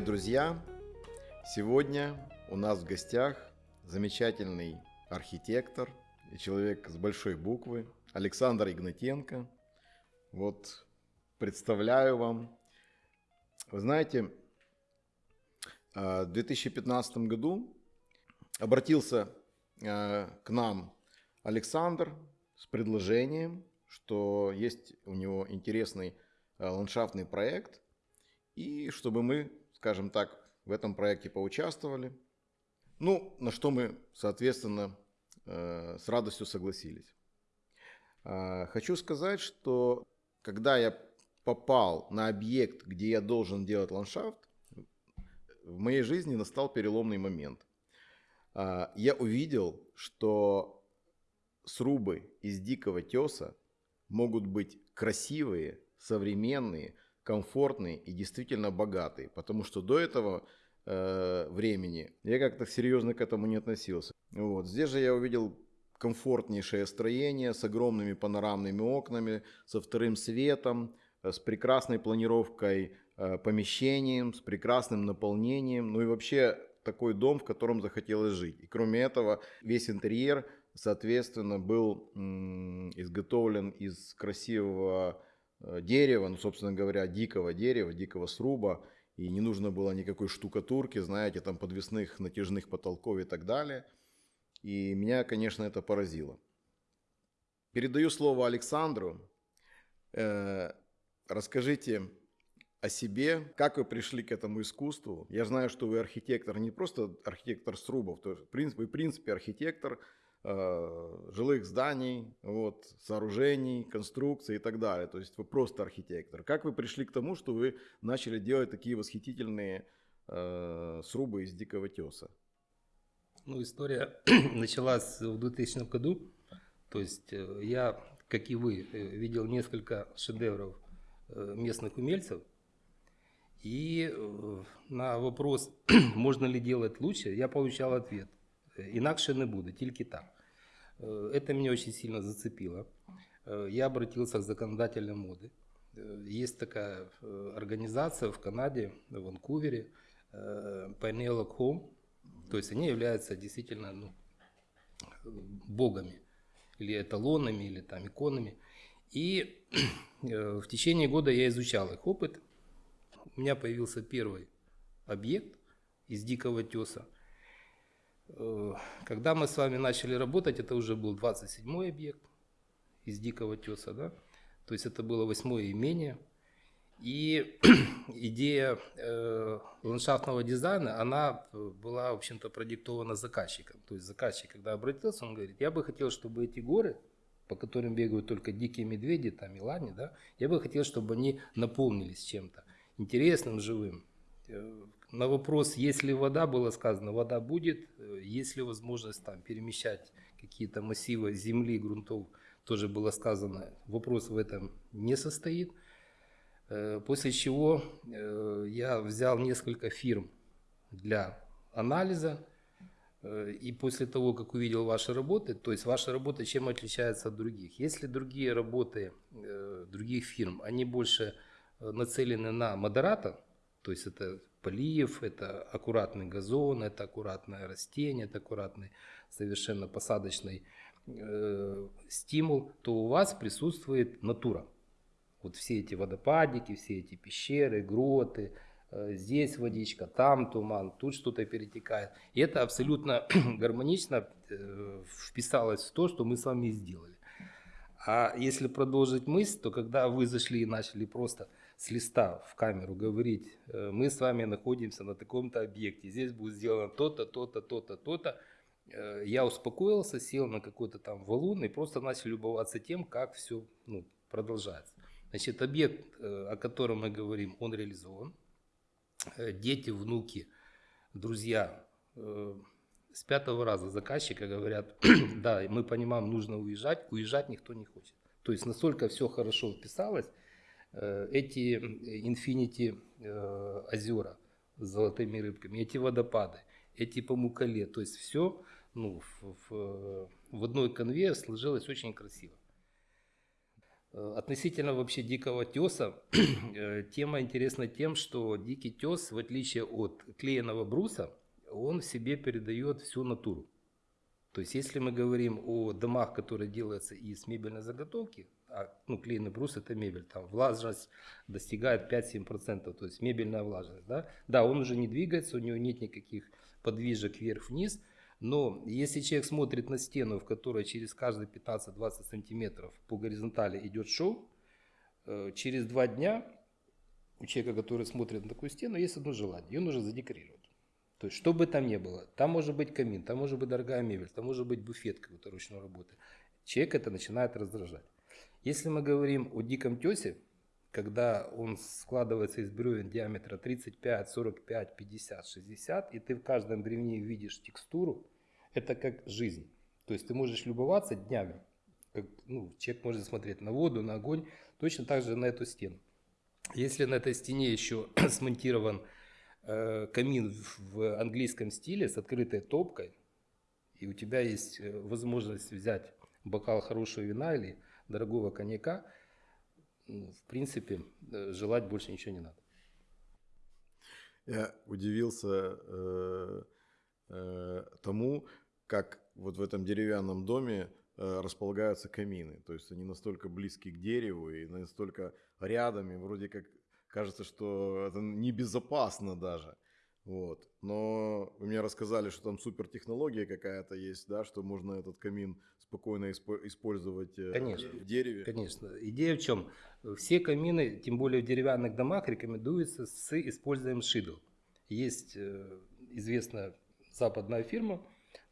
Привет, друзья! Сегодня у нас в гостях замечательный архитектор и человек с большой буквы Александр Игнатенко. Вот представляю вам. Вы знаете, в 2015 году обратился э, к нам Александр с предложением, что есть у него интересный э, ландшафтный проект, и чтобы мы, скажем так, в этом проекте поучаствовали. Ну, на что мы, соответственно, э, с радостью согласились. Хочу сказать, что когда я попал на объект, где я должен делать ландшафт, в моей жизни настал переломный момент. А, я увидел, что срубы из дикого теса могут быть красивые, современные, комфортные и действительно богатые. Потому что до этого э, времени я как-то серьезно к этому не относился. Вот. Здесь же я увидел комфортнейшее строение с огромными панорамными окнами, со вторым светом, э, с прекрасной планировкой э, помещением, с прекрасным наполнением. Ну и вообще такой дом, в котором захотелось жить. И кроме этого, весь интерьер, соответственно, был изготовлен из красивого дерева, ну, собственно говоря, дикого дерева, дикого сруба. И не нужно было никакой штукатурки, знаете, там подвесных натяжных потолков и так далее. И меня, конечно, это поразило. Передаю слово Александру. Э, расскажите о себе, как вы пришли к этому искусству. Я знаю, что вы архитектор, не просто архитектор срубов, то есть, в принципе, в принципе архитектор э, жилых зданий, вот, сооружений, конструкций и так далее. То есть вы просто архитектор. Как вы пришли к тому, что вы начали делать такие восхитительные э, срубы из дикого теса? Ну, история началась в 2000 году. То есть э, я, как и вы, э, видел несколько шедевров э, местных умельцев, и э, на вопрос, можно ли делать лучше, я получал ответ. Инакше не буде, тільки так. Э, это меня очень сильно зацепило. Э, я обратился к законодателям моды. Есть такая организация в Канаде, в Ванкувере, Pineal Home. То есть они являются действительно ну, богами, или эталонами, или там иконами. И в течение года я изучал их опыт, у меня появился первый объект из дикого теса. Э, когда мы с вами начали работать, это уже был 27-й объект из дикого теса, да? То есть это было восьмое имение. И идея э, ландшафтного дизайна, она была, в общем-то, продиктована заказчиком. То есть заказчик, когда обратился, он говорит, я бы хотел, чтобы эти горы, по которым бегают только дикие медведи, там и лани, да, я бы хотел, чтобы они наполнились чем-то интересным, живым. Э, на вопрос, есть ли вода, было сказано, вода будет, э, есть ли возможность там перемещать какие-то массивы земли, грунтов, тоже было сказано, вопрос в этом не состоит. Э, после чего я взял несколько фирм для анализа, и после того, как увидел ваши работы, то есть ваша работа чем отличается от других? Если другие работы других фирм, они больше нацелены на модератор, то есть это полив, это аккуратный газон, это аккуратное растение, это аккуратный совершенно посадочный э, стимул, то у вас присутствует натура. Вот все эти водопадики, все эти пещеры, гроты, э, здесь водичка, там туман, тут что-то перетекает. И это абсолютно гармонично э, вписалось в то, что мы с вами сделали. А если продолжить мысль, то когда вы зашли и начали просто с листа в камеру говорить, э, мы с вами находимся на таком-то объекте, здесь будет сделано то-то, то-то, то-то, то-то, э, я успокоился, сел на какой-то там валун и просто начал любоваться тем, как все ну, продолжается. Значит, объект, э, о котором мы говорим, он реализован. Дети, внуки, друзья с пятого раза заказчика говорят, да, мы понимаем, нужно уезжать, уезжать никто не хочет. То есть настолько все хорошо вписалось, эти Infinity э, озера с золотыми рыбками, эти водопады, эти помукале, то есть все ну, в, в, в одной конве сложилось очень красиво. Э, относительно вообще дикого теса, э, тема интересна тем, что дикий тес, в отличие от клееного бруса, он в себе передает всю натуру. То есть, если мы говорим о домах, которые делаются из мебельной заготовки, а ну, клееный брус это мебель, там влажность достигает 5-7%, то есть мебельная влажность. Да? да, он уже не двигается, у него нет никаких подвижек вверх-вниз, но если человек смотрит на стену, в которой через каждые 15-20 сантиметров по горизонтали идет шоу, э, через два дня у человека, который смотрит на такую стену, есть одно желание. Ее нужно задекорировать. То есть, что бы там ни было, там может быть камин, там может быть дорогая мебель, там может быть буфет какой-то ручной работы. Человек это начинает раздражать. Если мы говорим о диком тесе, когда он складывается из бревен диаметра 35, 45, 50, 60, и ты в каждом бревне видишь текстуру, это как жизнь. То есть ты можешь любоваться днями. Как, ну, человек может смотреть на воду, на огонь, точно так же на эту стену. Если на этой стене еще смонтирован э, камин в английском стиле с открытой топкой, и у тебя есть э, возможность взять бокал хорошего вина или дорогого коньяка – ну, в принципе, э, желать больше ничего не надо. Я удивился э, э, тому, как вот в этом деревянном доме располагаются камины. То есть они настолько близки к дереву и настолько рядом, и вроде как кажется, что это небезопасно даже. Вот. Но вы мне рассказали, что там супертехнология какая-то есть, да, что можно этот камин спокойно использовать э, Конечно, в дереве. Конечно. Идея в чем? Все камины, тем более в деревянных домах, рекомендуются с использованием шидл. Есть э, известная западная фирма,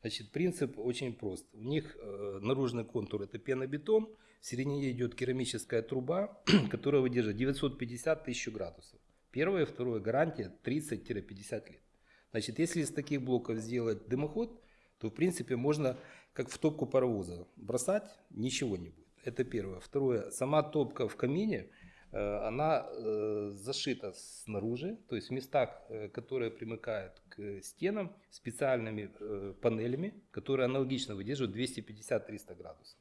значит, принцип очень прост. У них э, наружный контур это пенобетон, в середине идет керамическая труба, которая выдерживает 950 тысяч градусов. Первое, второе, гарантия 30-50 лет. Значит, если из таких блоков сделать дымоход, то в принципе можно как в топку паровоза бросать, ничего не будет. Это первое. Второе, сама топка в камине, э, она э, зашита снаружи, то есть в местах, э, которые примыкают к стенам, специальными панелями, которые аналогично выдерживают 250-300 градусов.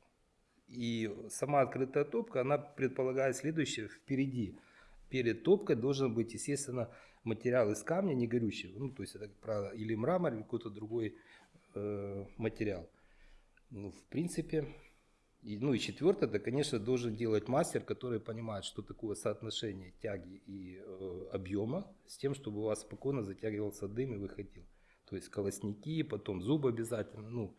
И сама открытая топка, она предполагает следующее, впереди перед топкой должен быть, естественно, материал из камня, не горючего. Ну, то есть это, как правило, или мрамор, или какой-то другой э, материал. Ну, в принципе, и, ну и четвертое, это, конечно, должен делать мастер, который понимает, что такое соотношение тяги и э, объема с тем, чтобы у вас спокойно затягивался дым и выходил. То есть колосники, потом зубы обязательно. Ну,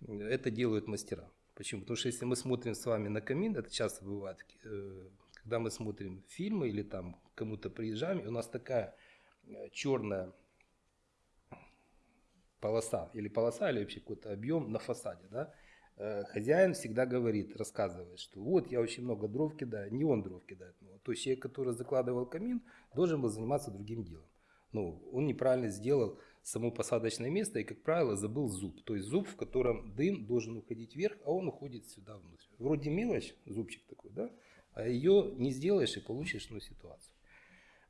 это делают мастера. Почему? Потому что если мы смотрим с вами на камин, это часто бывает, э, когда мы смотрим фильмы или там кому-то приезжаем, и у нас такая э, черная полоса, или полоса, или вообще какой-то объем на фасаде, да, э, хозяин всегда говорит, рассказывает, что вот я очень много дров кидаю, не он дров кидает. Ну, то человек, который закладывал камин, должен был заниматься другим делом. Ну, он неправильно сделал само посадочное место и, как правило, забыл зуб. То есть зуб, в котором дым должен уходить вверх, а он уходит сюда внутрь. Вроде мелочь, зубчик такой, да? А ее не сделаешь и получишь ну, ситуацию.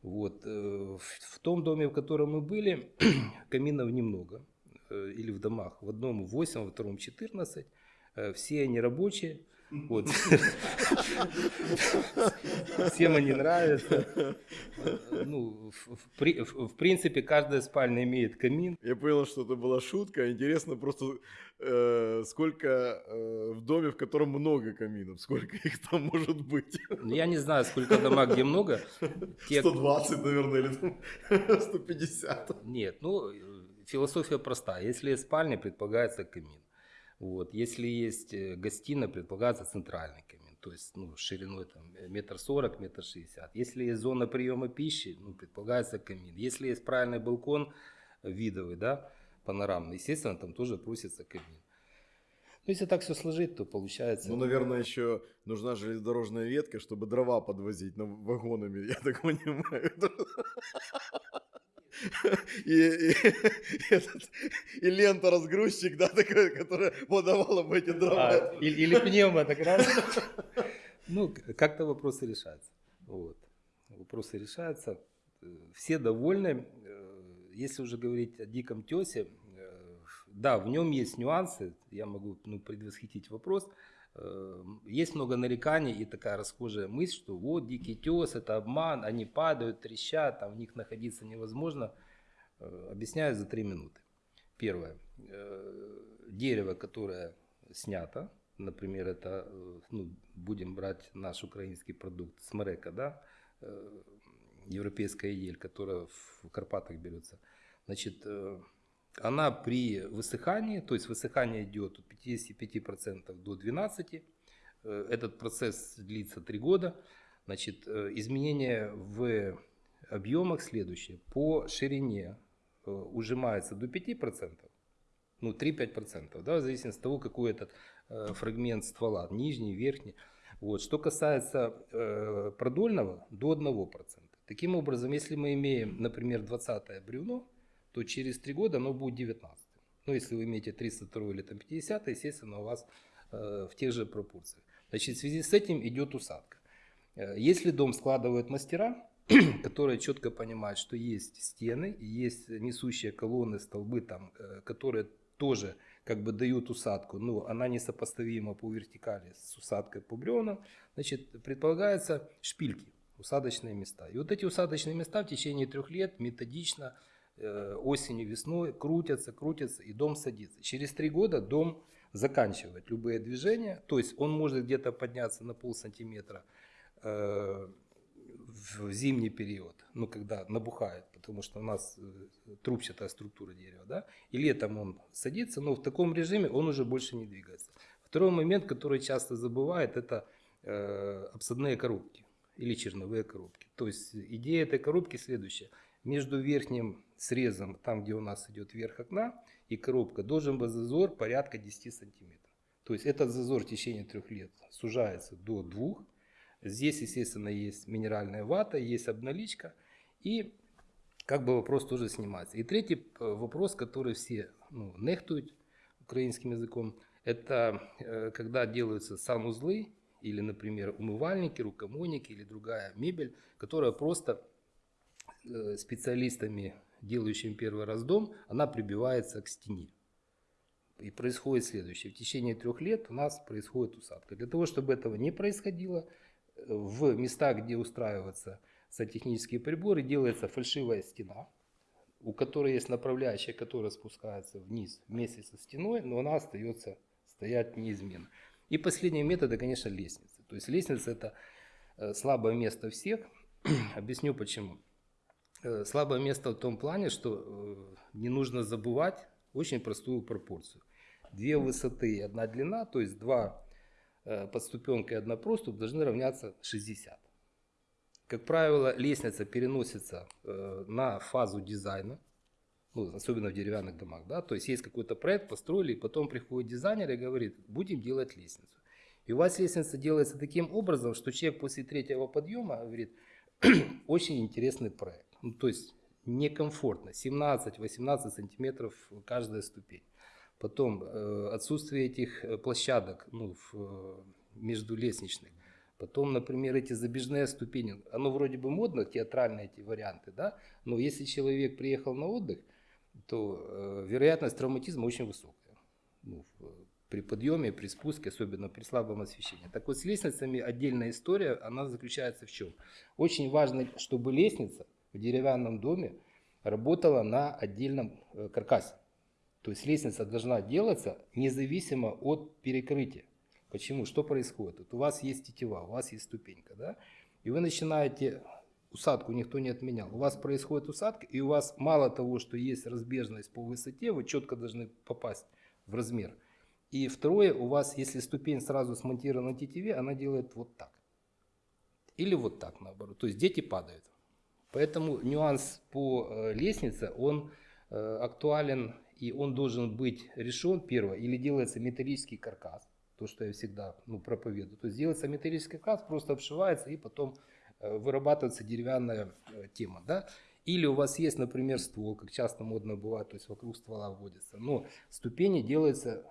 Вот. Э, в том доме, в котором мы были, каминов немного, э, или в домах. В одном 8, во втором 14. Э, все они рабочие. Вот. Всем они нравятся. Ну, в, в, в принципе, каждая спальня имеет камин. Я понял, что это была шутка. Интересно просто, э, сколько э, в доме, в котором много каминов, сколько их там может быть? Ну, я не знаю, сколько дома, где много. Те... 120, наверное, или 150. Нет, ну, философия простая. Если спальня, предполагается камин. Вот. Если есть э, гостиная, предполагается центральный камин, то есть ну, шириной там, метр сорок, метр шестьдесят. Если есть зона приема пищи, ну, предполагается камин. Если есть правильный балкон видовый, да, панорамный, естественно, там тоже просится камин. Ну, если так все сложить, то получается... Ну, наверное, еще нужна железнодорожная ветка, чтобы дрова подвозить на вагонами, я так понимаю. и, и, этот, и лента разгрузчик, да, такая, которая подавала бы эти дрова. А, или, или пневма, так раз. Ну, как-то вопросы решаются. Вот. Вопросы решаются. Все довольны. Если уже говорить о диком тесе, да, в нем есть нюансы. Я могу ну, предвосхитить вопрос. Э, есть много нареканий и такая расхожая мысль, что вот дикий тес, это обман, они падают, трещат, там в них находиться невозможно. Э, объясняю за три минуты. Первое. Э, дерево, которое снято, например, это, ну, будем брать наш украинский продукт, смрека, да, европейская ель, которая в Карпатах берется. Значит, она при высыхании, то есть высыхание идет от 55% до 12%, э, этот процесс длится 3 года, значит, э, изменение в объемах следующее. По ширине э, ужимается до 5%, ну 3-5%, да, в зависимости от того, какой этот фрагмент ствола, нижний, верхний. Вот. Что касается продольного, до 1%. Таким образом, если мы имеем, например, 20 бревно, то через 3 года оно будет 19. Ну, если вы имеете 302 или там 50, естественно, у вас э, в тех же пропорциях. Значит, в связи с этим идет усадка. Э, если дом складывают мастера, которые четко понимают, что есть стены, есть несущие колонны, столбы, там, э, которые тоже как бы дают усадку, но она несопоставима по вертикали с усадкой по бревнам, значит, предполагается шпильки, усадочные места. И вот эти усадочные места в течение трех лет методично осенью, весной крутятся, крутятся, и дом садится. Через три года дом заканчивает любые движения, то есть он может где-то подняться на пол сантиметра э, в зимний период, ну когда набухает, потому что у нас э, трубчатая структура дерева, да, и летом он садится, но в таком режиме он уже больше не двигается. Второй момент, который часто забывает, это э, обсадные коробки или черновые коробки. То есть идея этой коробки следующая. Между верхним срезом, там где у нас идет верх окна и коробка, должен быть зазор порядка 10 сантиметров. То есть этот зазор в течение трех лет сужается до двух. Здесь, естественно, есть минеральная вата, есть обналичка. И как бы вопрос тоже снимается. И третий э, вопрос, который все ну, нехтуют украинским языком, это э, когда делаются санузлы или, например, умывальники, рукомойники или другая мебель, которая просто специалистами делающим первый раз дом, она прибивается к стене. И происходит следующее. В течение трех лет у нас происходит усадка. Для того, чтобы этого не происходило, в местах, где устраиваются сантехнические приборы, делается фальшивая стена, у которой есть направляющая, которая спускается вниз вместе со стеной, но она остается стоять неизменно. И последний метод, это, конечно, лестница. То есть лестница это э, слабое место всех. Объясню почему. Э, слабое место в том плане, что э, не нужно забывать очень простую пропорцию. Две высоты и одна длина, то есть два э, подступенка и одна проступ должны равняться 60. Как правило, лестница переносится на фазу дизайна, ну, особенно в деревянных домах. Да? То есть есть какой-то проект, построили, и потом приходит дизайнер и говорит, будем делать лестницу. И у вас лестница делается таким образом, что человек после третьего подъема говорит, очень интересный проект ну, то есть некомфортно, 17-18 сантиметров каждая ступень. Потом э, отсутствие этих э, площадок ну, в, э, между лестничных. Потом, например, эти забежные ступени. Оно вроде бы модно, театральные эти варианты, да? но если человек приехал на отдых, то э, вероятность травматизма очень высокая. Ну, при подъеме, при спуске, особенно при слабом освещении. Так вот, с лестницами отдельная история, она заключается в чем? Очень важно, чтобы лестница в деревянном доме работала на отдельном э, каркасе. То есть лестница должна делаться независимо от перекрытия. Почему? Что происходит? Вот у вас есть тетива, у вас есть ступенька, да? И вы начинаете, усадку никто не отменял, у вас происходит усадка, и у вас мало того, что есть разбежность по высоте, вы четко должны попасть в размер. И второе, у вас, если ступень сразу смонтирована на тетиве, она делает вот так. Или вот так наоборот. То есть дети падают. Поэтому нюанс по э, лестнице, он э, актуален и он должен быть решен, первое, или делается металлический каркас, то, что я всегда ну, проповедую. То есть делается металлический каркас, просто обшивается и потом э, вырабатывается деревянная тема. Да? Или у вас есть, например, ствол, как часто модно бывает, то есть вокруг ствола вводится. Но ступени делаются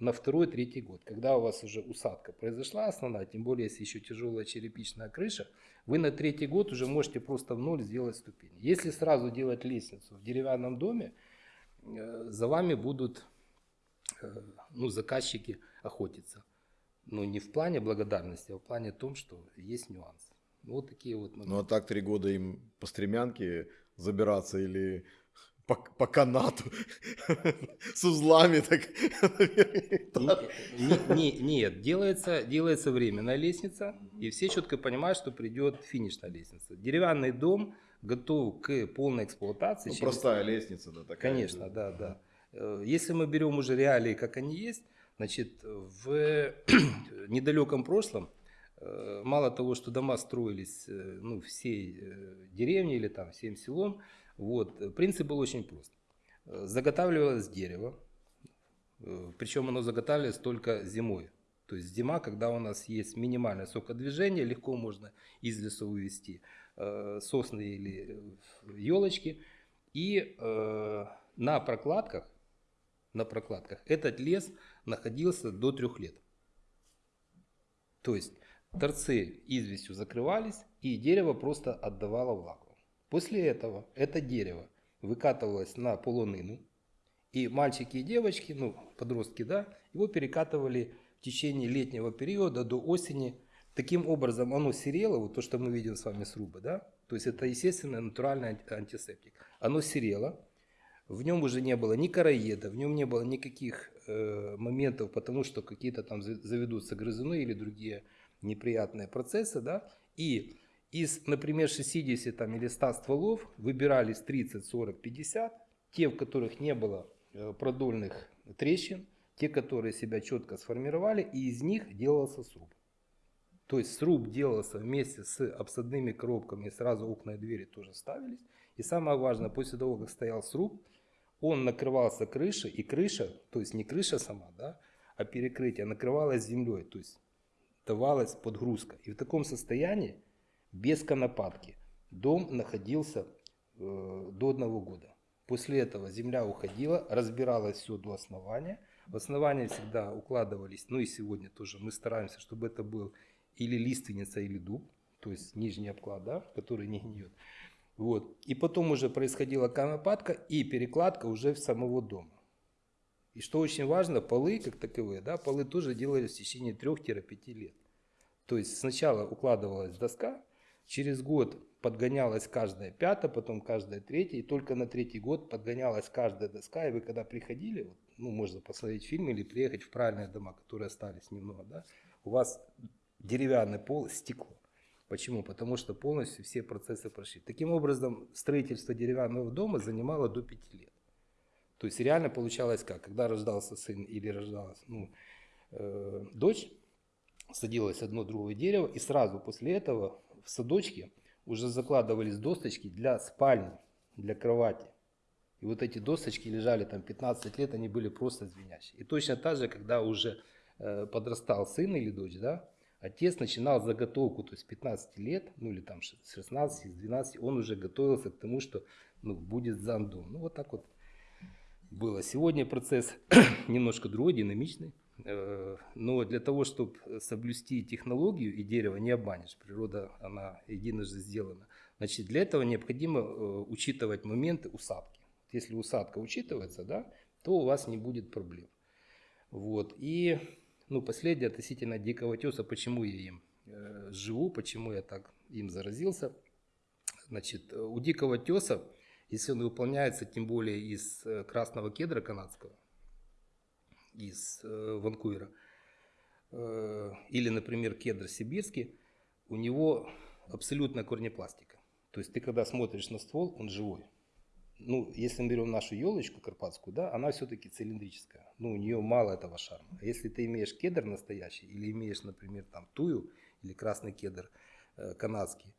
на второй, третий год. Когда у вас уже усадка произошла основная, тем более если еще тяжелая черепичная крыша, вы на третий год уже можете просто в ноль сделать ступени. Если сразу делать лестницу в деревянном доме, э, за вами будут э, ну, заказчики охотиться. Ну, не в плане благодарности, а в плане том, что есть нюансы. Ну, вот такие вот моменты. Ну а так три года им по стремянке забираться или по, по канату с узлами так. Не- не- Нет, делается, делается временная лестница, и все четко понимают, что придет финишная лестница. Деревянный дом готов к полной эксплуатации. Ну, через- простая лестница, да, такая. Конечно, да, да. Э, Если мы берем уже реалии, как они есть, значит, в недалеком прошлом, мало того, что дома строились э, ну, всей э, деревне или там всем селом, вот, э, принцип был очень прост. Э, Заготавливалось дерево, э, причем оно заготавливалось только зимой. То есть зима, когда у нас есть минимальное сокодвижение, легко можно из леса э, сосны или елочки. И э, на прокладках, на прокладках этот лес находился до трех лет. То есть торцы известью закрывались, и дерево просто отдавало влагу. После этого это дерево выкатывалось на полонину, и мальчики и девочки, ну, подростки, да, его перекатывали в течение летнего периода до осени. Таким образом, оно серело, вот то, что мы видим с вами срубы, да, то есть это естественный натуральный анти- антисептик. Оно серело, в нем уже не было ни короеда, в нем не было никаких э, моментов, потому что какие-то там за- заведутся грызуны или другие неприятные процессы, да, и из, например, 60 там, или 100 стволов выбирались 30, 40, 50, те, в которых не было э, продольных трещин, те, которые себя четко сформировали, и из них делался сруб. То есть сруб делался вместе с обсадными коробками, сразу окна и двери тоже ставились. И самое важное, после того, как стоял сруб, он накрывался крышей, и крыша, то есть не крыша сама, да, а перекрытие накрывалось землей, то есть давалась подгрузка. И в таком состоянии, без конопатки, дом находился э, до одного года. После этого земля уходила, разбиралась все до основания. В основание всегда укладывались, ну и сегодня тоже мы стараемся, чтобы это был или лиственница, или дуб, то есть нижний обклад, да, который не гниет. Вот. И потом уже происходила конопатка и перекладка уже в самого дома. И что очень важно, полы как таковые, да, полы тоже делались в течение 3-5 лет. То есть сначала укладывалась доска, через год подгонялась каждая пятая, потом каждая третья, и только на третий год подгонялась каждая доска, и вы когда приходили, вот, ну, можно посмотреть фильм или приехать в правильные дома, которые остались немного, да, у вас деревянный пол, стекло. Почему? Потому что полностью все процессы прошли. Таким образом, строительство деревянного дома занимало до 5 лет. То есть реально получалось как? Когда рождался сын или рождалась ну, э, дочь, садилось одно другое дерево, и сразу после этого в садочке уже закладывались досточки для спальни, для кровати. И вот эти досточки лежали там 15 лет, они были просто звенящие. И точно так же, когда уже э, подрастал сын или дочь, да, отец начинал заготовку, то есть с 15 лет, ну или там с 16, с 12, он уже готовился к тому, что ну, будет сдан дом. Ну вот так вот было. Сегодня процесс немножко другой, динамичный. Э, Но для того, чтобы соблюсти технологию, и дерево не обманешь, природа, она единожды сделана, значит, для этого необходимо э, учитывать моменты усадки. Если усадка учитывается, да, то у вас не будет проблем. Вот. И ну, последнее относительно дикого теса, почему я им э, живу, почему я так им заразился. Значит, у дикого теса, если он выполняется тем более из э, красного кедра канадского, из э, Ванкувера, э, или, например, кедр сибирский, у него абсолютная корнепластика. То есть ты когда смотришь на ствол, он живой. Ну, если мы берем нашу елочку карпатскую, да, она все-таки цилиндрическая. Ну, у нее мало этого шарма. А если ты имеешь кедр настоящий, или имеешь, например, там тую, или красный кедр э, канадский,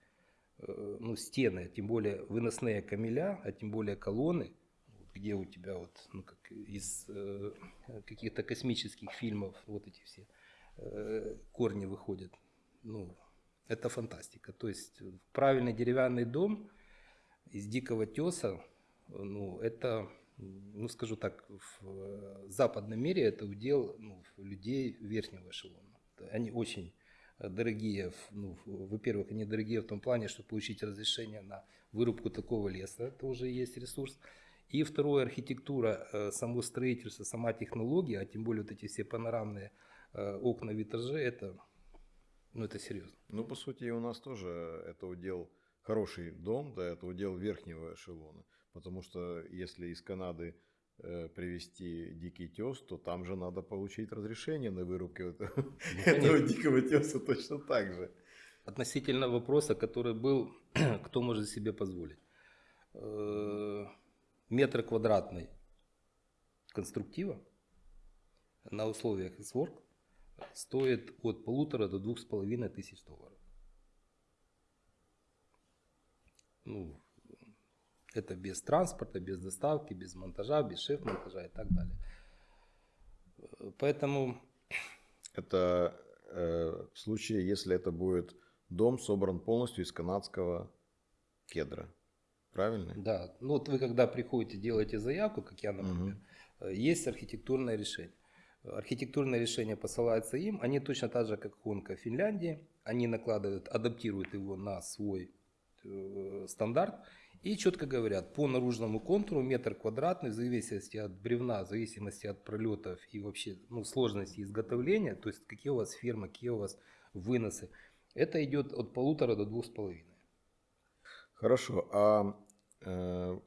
ну, стены, тем более выносные камеля, а тем более колонны, где у тебя вот, ну, как из э, каких-то космических фильмов вот эти все э, корни выходят, ну, это фантастика. То есть правильный деревянный дом из дикого теса, ну, это, ну, скажу так, в э, западном мире это удел ну, людей верхнего эшелона. Они очень э, дорогие, ну, во-первых, они дорогие в том плане, что получить разрешение на вырубку такого леса, это уже есть ресурс. И второе, архитектура, э, само строительство, сама технология, а тем более вот эти все панорамные э, окна, витражи, это, ну, это серьезно. Ну, по сути, у нас тоже это удел хороший дом, да, это удел верхнего эшелона. Потому что если из Канады э, привезти дикий тес, то там же надо получить разрешение на вырубку этого, Ну, этого конечно. дикого теса точно так же. Относительно вопроса, который был, кто может себе позволить. Э, Метр квадратный конструктива на условиях S-Work стоит от полутора до двух с половиной тысяч долларов. Ну, это без транспорта, без доставки, без монтажа, без шеф-монтажа и так далее. Поэтому Это э, в случае, если это будет дом собран полностью из канадского кедра. Правильно? Да, ну вот вы когда приходите, делаете заявку, как я, например, э, есть архитектурное решение. Архитектурное решение посылается им, они точно так же, как Хонка в Финляндии, они накладывают, адаптируют его на свой э, стандарт и четко говорят, по наружному контуру метр квадратный, в зависимости от бревна, в зависимости от пролетов и вообще ну, сложности изготовления, то есть какие у вас фермы, какие у вас выносы, это идет от полутора до двух с половиной. Хорошо. А э,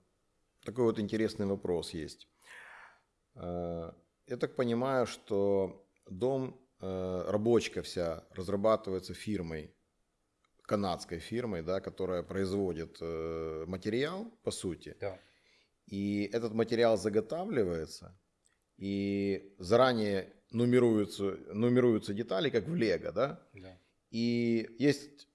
такой вот интересный вопрос есть. Э, я так понимаю, что дом, э, рабочка вся разрабатывается фирмой, канадской фирмой, да, которая производит э, материал, по сути. Да. И этот материал заготавливается, и заранее нумеруются, нумеруются детали, как в Лего, да? Да. И есть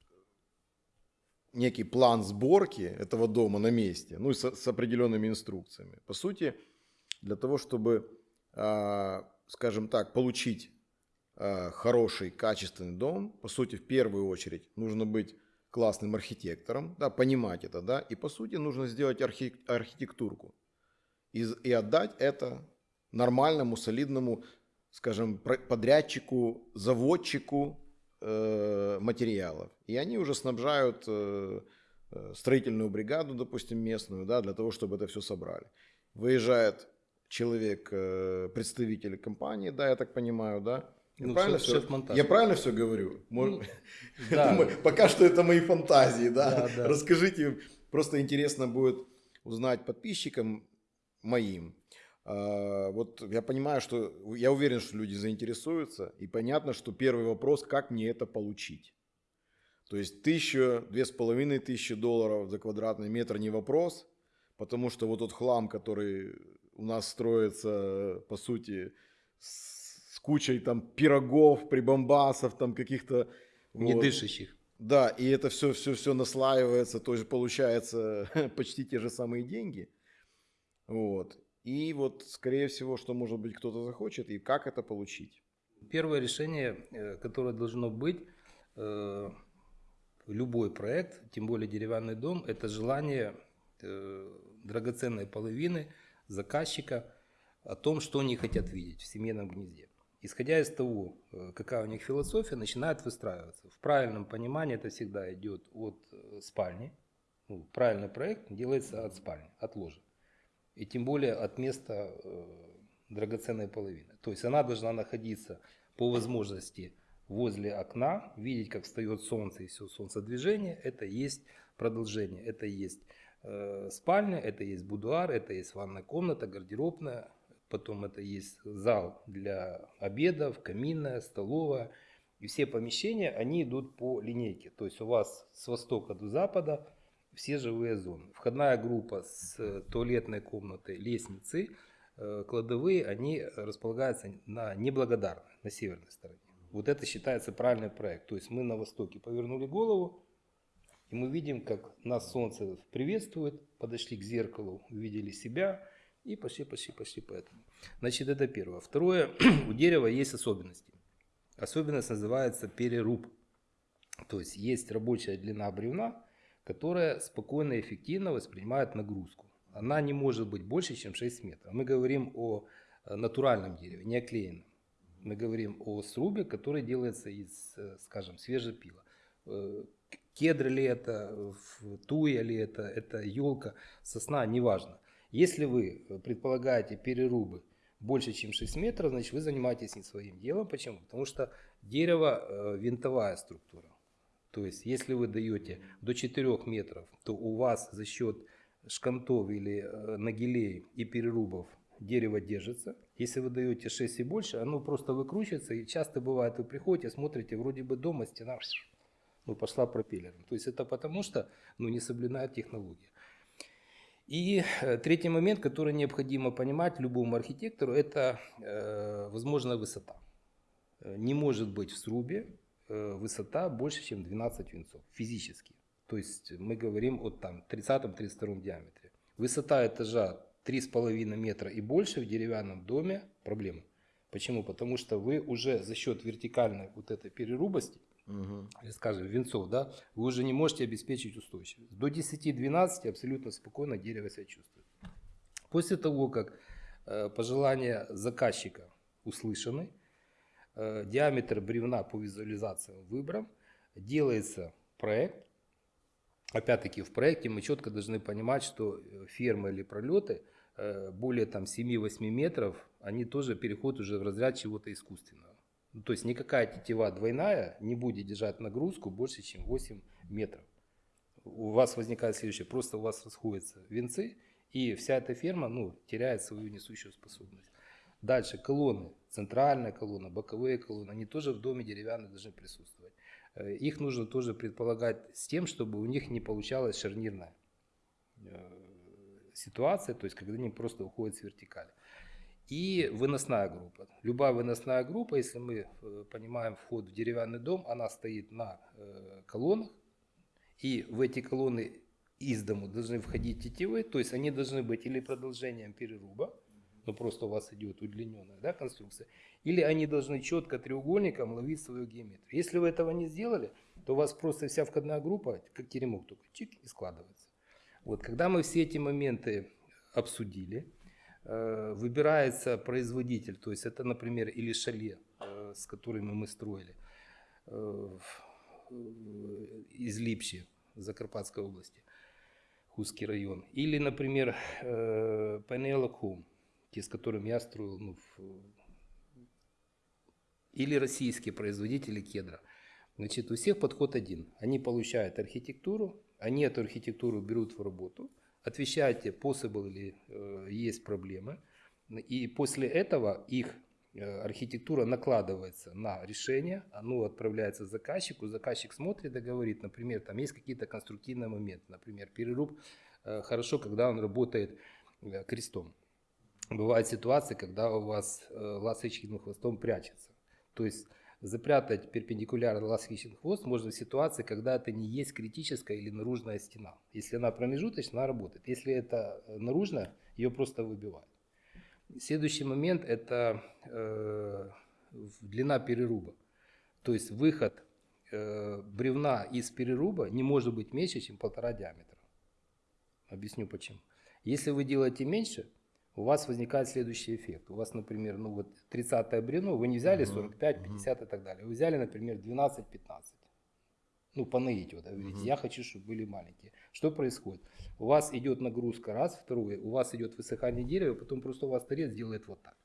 некий план сборки этого дома на месте, ну и с, с определенными инструкциями. По сути, для того, чтобы, а, скажем так, получить хороший, качественный дом, по сути, в первую очередь нужно быть классным архитектором, да, понимать это, да, и по сути нужно сделать архи- архитектурку и, и отдать это нормальному, солидному, скажем, подрядчику, заводчику э, материалов. И они уже снабжают э, э, строительную бригаду, допустим, местную, да, для того, чтобы это все собрали. Выезжает человек, э, представитель компании, да, я так понимаю, да. Я Ну, правильно, все, шеф-монтаж. я правильно все говорю? Мож- Ну, да. думаю, пока что это мои фантазии, да. Да, да. Расскажите, просто интересно будет узнать подписчикам моим. А, Вот я понимаю, что я уверен, что люди заинтересуются, и понятно, что первый вопрос, как мне это получить. То есть тысяча, две с половиной тысячи долларов за квадратный метр не вопрос, потому что вот тот хлам, который у нас строится, по сути, с кучей там пирогов, прибамбасов, там каких-то... Не вот. дышащих. Да, и это все, все, все наслаивается, то есть получается почти те же самые деньги. Вот. И вот, скорее всего, что, может быть, кто-то захочет, и как это получить. Первое решение, э, которое должно быть, э, любой проект, тем более деревянный дом, это желание э, драгоценной половины заказчика о том, что они хотят видеть в семейном гнезде. Исходя из того, э, какая у них философия, начинает выстраиваться. В правильном понимании это всегда идет от э, спальни. Ну, правильный проект делается от спальни, от ложа. И тем более от места э, драгоценной половины. То есть она должна находиться по возможности возле окна, видеть, как встает солнце и все солнцедвижение. Это есть продолжение, это есть спальня, это есть будуар, это есть ванная комната, гардеробная, потом это есть зал для обедов, каминная, столовая. И все помещения, они идут по линейке. То есть у вас с востока до запада все живые зоны. Входная группа с э, туалетной комнатой, лестницей, э, кладовые, они располагаются на неблагодарной, на северной стороне. Вот это считается правильный проект. То есть мы на востоке повернули голову, и мы видим, как нас солнце приветствует, подошли к зеркалу, увидели себя и пошли, пошли, пошли по этому. Значит, это первое. Второе, у дерева есть особенности. Особенность называется переруб. То есть есть рабочая длина бревна, которая спокойно и эффективно воспринимает нагрузку. Она не может быть больше, чем 6 метров. Мы говорим о э, натуральном дереве, не оклеенном. Мы говорим о срубе, который делается из, э, скажем, свежепила. Э, Кедр ли это, туя ли это, это елка, сосна, неважно. Если вы предполагаете перерубы больше, чем 6 метров, значит, вы занимаетесь не своим делом. Почему? Потому что дерево э, винтовая структура. То есть, если вы даете до 4 метров, то у вас за счет шкантов или э, нагилей и перерубов дерево держится. Если вы даете 6 и больше, оно просто выкручивается. И часто бывает, вы приходите, смотрите, вроде бы дома стена ну, пошла пропеллером. То есть это потому, что ну, не соблюдает технология. И э, третий момент, который необходимо понимать любому архитектору, это э, возможная высота. Э, не может быть в срубе э, высота больше, чем 12 винцов физически. То есть мы говорим о там 30-32 диаметре. Высота этажа 3,5 метра и больше в деревянном доме проблема. Почему? Потому что вы уже за счет вертикальной вот этой перерубости, угу. или скажем венцов, да, вы уже не можете обеспечить устойчивость. До 10-12 абсолютно спокойно дерево себя чувствует. После того, как э, пожелания заказчика услышаны, э, диаметр бревна по визуализациям выбран, делается проект, опять-таки в проекте мы четко должны понимать, что э, фермы или пролеты э, более там 7-8 метров, они тоже переходят уже в разряд чего-то искусственного. Ну, то есть никакая тетива двойная не будет держать нагрузку больше, чем 8 метров. У вас возникает следующее, просто у вас расходятся венцы, и вся эта ферма ну, теряет свою несущую способность. Дальше колонны, центральная колонна, боковые колонны, они тоже в доме деревянные должны присутствовать. Э, их нужно тоже предполагать с тем, чтобы у них не получалась шарнирная э, ситуация, то есть когда они просто уходят с вертикали. И выносная группа. Любая выносная группа, если мы э, понимаем вход в деревянный дом, она стоит на колоннах, и в эти колонны из дому должны входить тетивы, то есть они должны быть или продолжением переруба, но просто у вас идет удлиненная да, конструкция, или они должны четко треугольником ловить свою геометрию. Если вы этого не сделали, то у вас просто вся входная группа, как теремок, только чик и складывается. Вот, когда мы все эти моменты обсудили, э, выбирается производитель, то есть это, например, или шале, э, с которыми мы строили, э, из Липчи, Закарпатской области, Хузский район. Или, например, Пенелок те, с которыми я строил, ну, или российские производители кедра. Значит, у всех подход один. Они получают архитектуру, они эту архитектуру берут в работу, отвечаете, possible или э, есть проблемы, и после этого их э, архитектура накладывается на решение, оно отправляется заказчику, заказчик смотрит и говорит, например, там есть какие-то конструктивные моменты, например, переруб э, хорошо, когда он работает э, крестом. Бывают ситуации, когда у вас ласточкиным хвостом прячется. То есть запрятать перпендикулярно ласточкин хвост можно в ситуации, когда это не есть критическая или наружная стена. Если она промежуточная, она работает. Если это э, наружная, ее просто выбивают. Следующий момент – это э, длина переруба. То есть выход э, бревна из переруба не может быть меньше, чем полтора диаметра. Объясню почему. Если вы делаете меньше, у вас возникает следующий эффект. У вас, например, ну вот 30 бревно, вы не взяли 45, 50 и так далее. Вы взяли, например, 12-15. Ну, по наитию, да, говорите, я хочу, чтобы были маленькие. Что происходит? У вас идет нагрузка, раз, второе, у вас идет высыхание дерева, потом просто у вас торец делает вот так.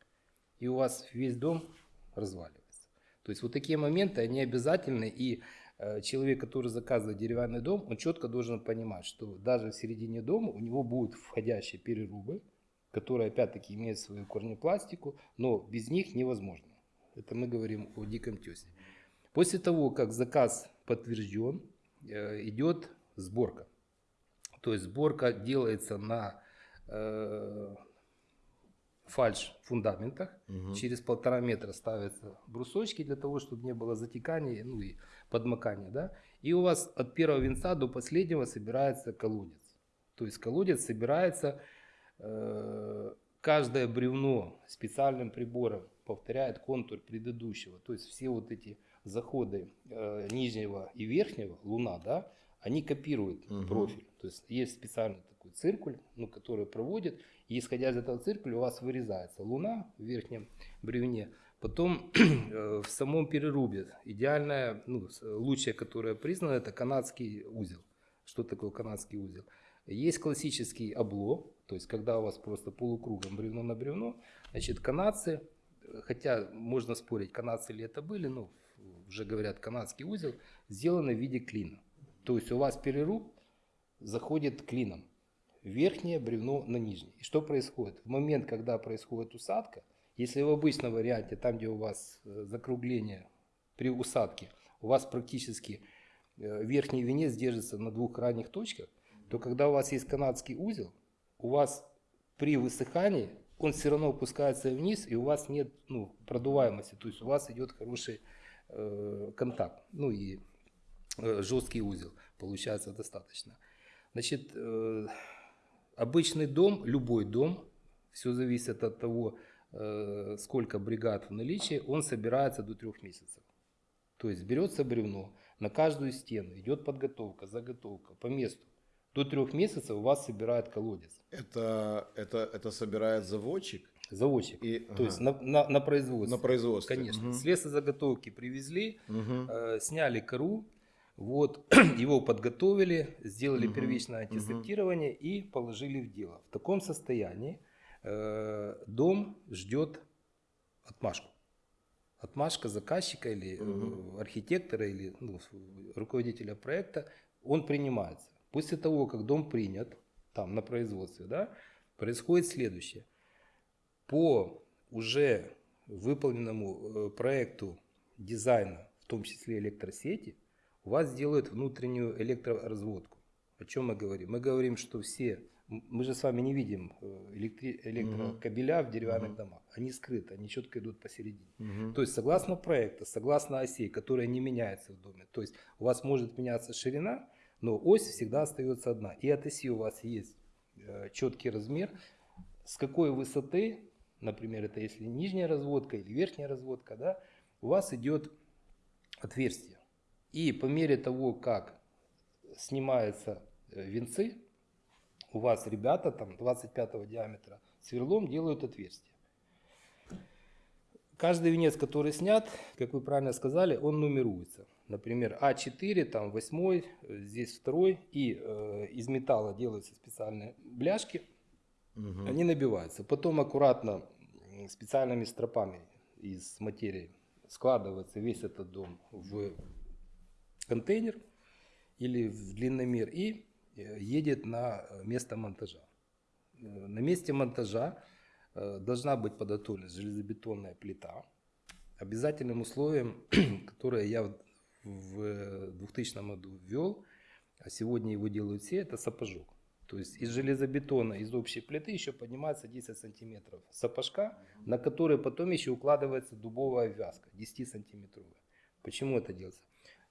И у вас весь дом разваливается. То есть вот такие моменты, они обязательны, и э, человек, который заказывает деревянный дом, он четко должен понимать, что даже в середине дома у него будут входящие перерубы, которые опять-таки имеют свою корнепластику, но без них невозможно. Это мы говорим о диком тесе. После того, как заказ подтвержден, э, идет сборка. То есть сборка делается на э, фальш фундаментах. Угу. Через полтора метра ставятся брусочки для того, чтобы не было затекания ну и подмокания. Да? И у вас от первого венца до последнего собирается колодец. То есть колодец собирается каждое бревно специальным прибором повторяет контур предыдущего. То есть все вот эти заходы э, нижнего и верхнего, луна, да, они копируют угу. профиль. То есть есть специальный такой циркуль, ну, который проводит, и исходя из этого циркуля у вас вырезается луна в верхнем бревне. Потом э, в самом перерубе идеальная, ну, лучшая, которая признана, это канадский узел. Что такое канадский узел? Есть классический обло, То есть, когда у вас просто полукругом бревно на бревно, значит, канадцы, хотя можно спорить, канадцы ли это были, ну, уже говорят, канадский узел, сделаны в виде клина. То есть, у вас переруб заходит клином. Верхнее бревно на нижнее. И что происходит? В момент, когда происходит усадка, если в обычном варианте, там, где у вас э, закругление при усадке, у вас практически э, верхний венец держится на двух крайних точках, то когда у вас есть канадский узел, у вас при высыхании он все равно опускается вниз, и у вас нет ну, продуваемости, то есть у вас идет хороший э, контакт, ну и э, жесткий узел получается достаточно. Значит, э, обычный дом, любой дом, все зависит от того, э, сколько бригад в наличии, он собирается до трех месяцев. То есть берется бревно, на каждую стену идет подготовка, заготовка по месту. До трех месяцев у вас собирает колодец. Это, это, это собирает заводчик? Заводчик. И, То ага, есть на, на, на производстве. на производстве. Конечно. Мгм. С лесозаготовки привезли, Мгм. э, сняли кору, вот, его подготовили, сделали Мгм, первичное антисептирование и положили в дело. В таком состоянии э, дом ждет отмашку. Отмашка заказчика или Мгм. архитектора или ну, руководителя проекта, он принимается. После того, как дом принят, там на производстве, да, происходит следующее. По уже выполненному э, проекту дизайна, в том числе электросети, у вас делают внутреннюю электроразводку. О чем мы говорим? Мы говорим, что все, мы же с вами не видим э, электри- электрокабеля в деревянных Мгм. домах. Они скрыты, они четко идут посередине. Мгм. То есть согласно проекта, согласно осей, которая не меняется в доме. То есть у вас может меняться ширина, но ось всегда остается одна. И от оси у вас есть э, четкий размер, с какой высоты, например, это если нижняя разводка или верхняя разводка, да, у вас идет отверстие. И по мере того, как снимаются э, венцы, у вас ребята там 25 диаметра сверлом делают отверстие. Каждый венец, который снят, как вы правильно сказали, он нумеруется. Например, А4, там 8, здесь второй, и э, из металла делаются специальные бляшки, Мгм. они набиваются. Потом аккуратно специальными стропами из материи складывается весь этот дом в контейнер или в длинномер и э, едет на э, место монтажа. Э, На месте монтажа должна быть подготовлена железобетонная плита. Обязательным условием, которое я в- в 2000 году ввел, а сегодня его делают все, это сапожок. То есть из железобетона, из общей плиты еще поднимается 10 сантиметров сапожка, на который потом еще укладывается дубовая вязка, 10 сантиметровая. Почему это делается?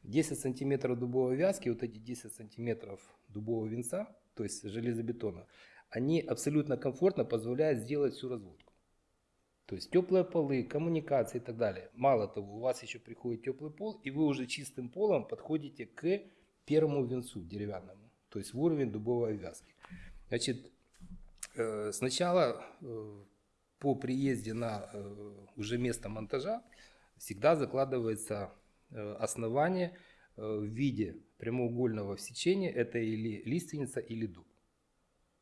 10 сантиметров дубовой вязки, вот эти 10 сантиметров дубового венца, то есть железобетона, они абсолютно комфортно позволяют сделать всю разводку. То есть теплые полы, коммуникации и так далее. Мало того, у вас еще приходит теплый пол, и вы уже чистым полом подходите к первому венцу деревянному, то есть в уровень дубовой вязки. Значит, э, сначала э, по приезде на э, уже место монтажа всегда закладывается основание в виде прямоугольного сечения. Это или лиственница, или дуб.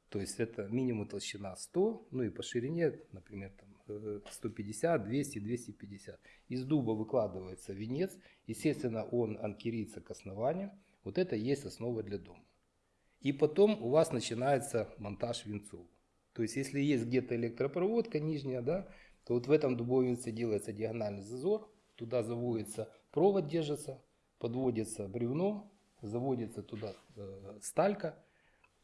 То есть это минимум толщина 100, ну и по ширине, например, там, 150, 200, 250. Из дуба выкладывается венец, естественно, он анкерится к основанию. Вот это и есть основа для дома. И потом у вас начинается монтаж венцов. То есть если есть где-то электропроводка нижняя, да, то вот в этом дубовом делается диагональный зазор, туда заводится провод, держится, подводится бревно, заводится туда э, сталька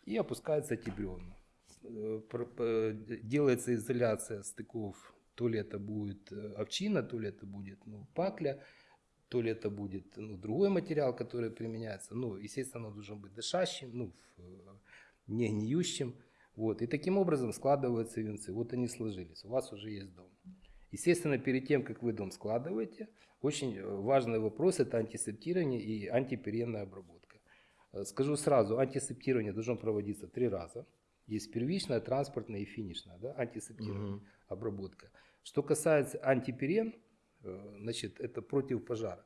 и опускаются эти бревна. Э, п- делается изоляция стыков, то ли это будет э, овчина, то ли это будет ну, пакля, то ли это будет ну, другой материал, который применяется. Ну, естественно, он должен быть дышащим, ну, э, не гниющим. Вот. И таким образом складываются венцы. Вот они сложились. У вас уже есть дом. Естественно, перед тем, как вы дом складываете, очень э, важный вопрос – это антисептирование и антиперенная обработка. Э, Скажу сразу, антисептирование должно проводиться три раза. Есть первичная, транспортная и финишная да, антисептирование, Мгм. обработка. Что касается антиперен, э, значит, это против пожара.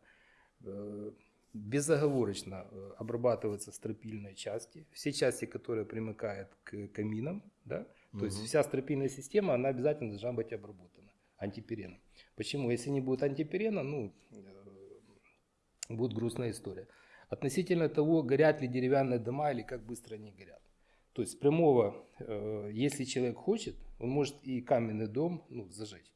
Э, Безоговорочно э, обрабатываются стропильные части, все части, которые примыкают к каминам, да, То есть Мгм. вся стропильная система, она обязательно должна быть обработана антипереном. Почему? Если не будет антиперена, ну, будет грустная история. Относительно того, горят ли деревянные дома или как быстро они горят. То есть прямого, э, если человек хочет, он может и каменный дом ну, зажечь.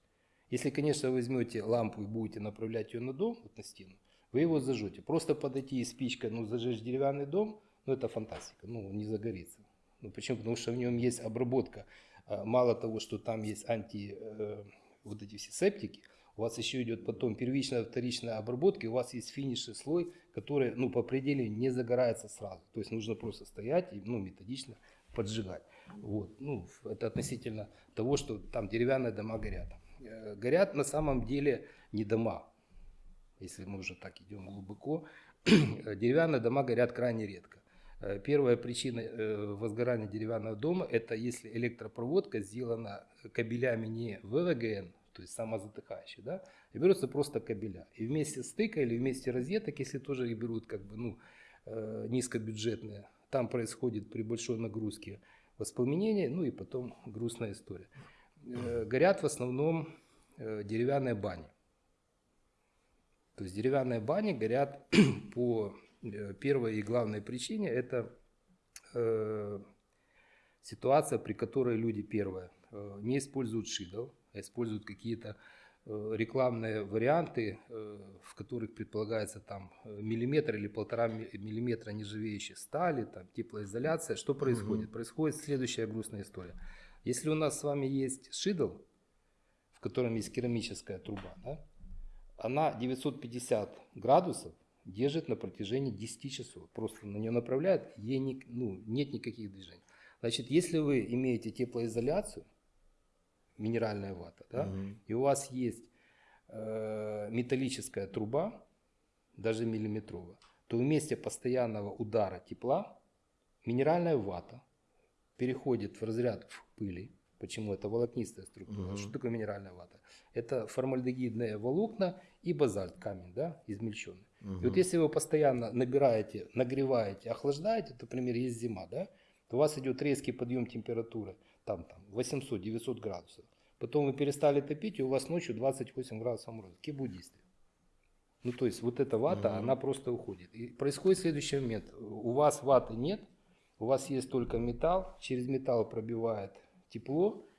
Если, конечно, возьмете лампу и будете направлять ее на дом, вот на стену, вы его зажжете. Просто подойти и спичкой, ну, зажечь деревянный дом, ну, это фантастика, ну, он не загорится. Ну, почему? Потому что в нем есть обработка. А, Мало того, что там есть анти, э, вот эти все септики, у вас еще идет потом первичная, вторичная обработка, у вас есть финишный слой, который, ну, по определению не загорается сразу. То есть нужно просто стоять и, ну, методично поджигать. Вот. Ну, это относительно того, что там деревянные дома горят. Э, Горят на самом деле не дома, если мы уже так идем глубоко. Деревянные дома горят крайне редко. Э, Первая причина э, возгорания деревянного дома – это если электропроводка сделана кабелями не ВВГН, то есть самозатыхающие, да, и берутся просто кабеля. И вместе стыка или вместе розеток, если тоже их берут как бы, ну, э, низкобюджетные, там происходит при большой нагрузке воспламенение, ну и потом грустная история. Э, Горят в основном э, деревянные бани. То есть деревянные бани горят по первой и главной причине. Это ситуация, при которой люди, первое, не используют шидов, а используют какие-то э, рекламные варианты, э, в которых предполагается там э, миллиметр или полтора ми- миллиметра нержавеющей стали, там теплоизоляция. Что происходит? Происходит следующая грустная история. Если у нас с вами есть шидл, в котором есть керамическая труба, да, она 950 градусов держит на протяжении 10 часов. Просто на нее направляют, ей ни- ну, нет никаких движений. Значит, если вы имеете теплоизоляцию, минеральная вата, да, Мгм. и у вас есть э, металлическая труба, даже миллиметровая, то в месте постоянного удара тепла минеральная вата переходит в разряд в пыли. Почему? Это волокнистая структура. Мгм. Что такое минеральная вата? Это формальдегидные волокна и базальт, камень, да, измельченный. И вот если вы постоянно набираете, нагреваете, охлаждаете, то, например, есть зима, да, то у вас идет резкий подъем температуры, там, там 800-900 градусов. Потом вы перестали топить, и у вас ночью 28 градусов мороза. Какие действия? Ну, то есть вот эта вата, Мгм. она просто уходит. И происходит следующий момент. У вас ваты нет, у вас есть только металл, через металл пробивает тепло,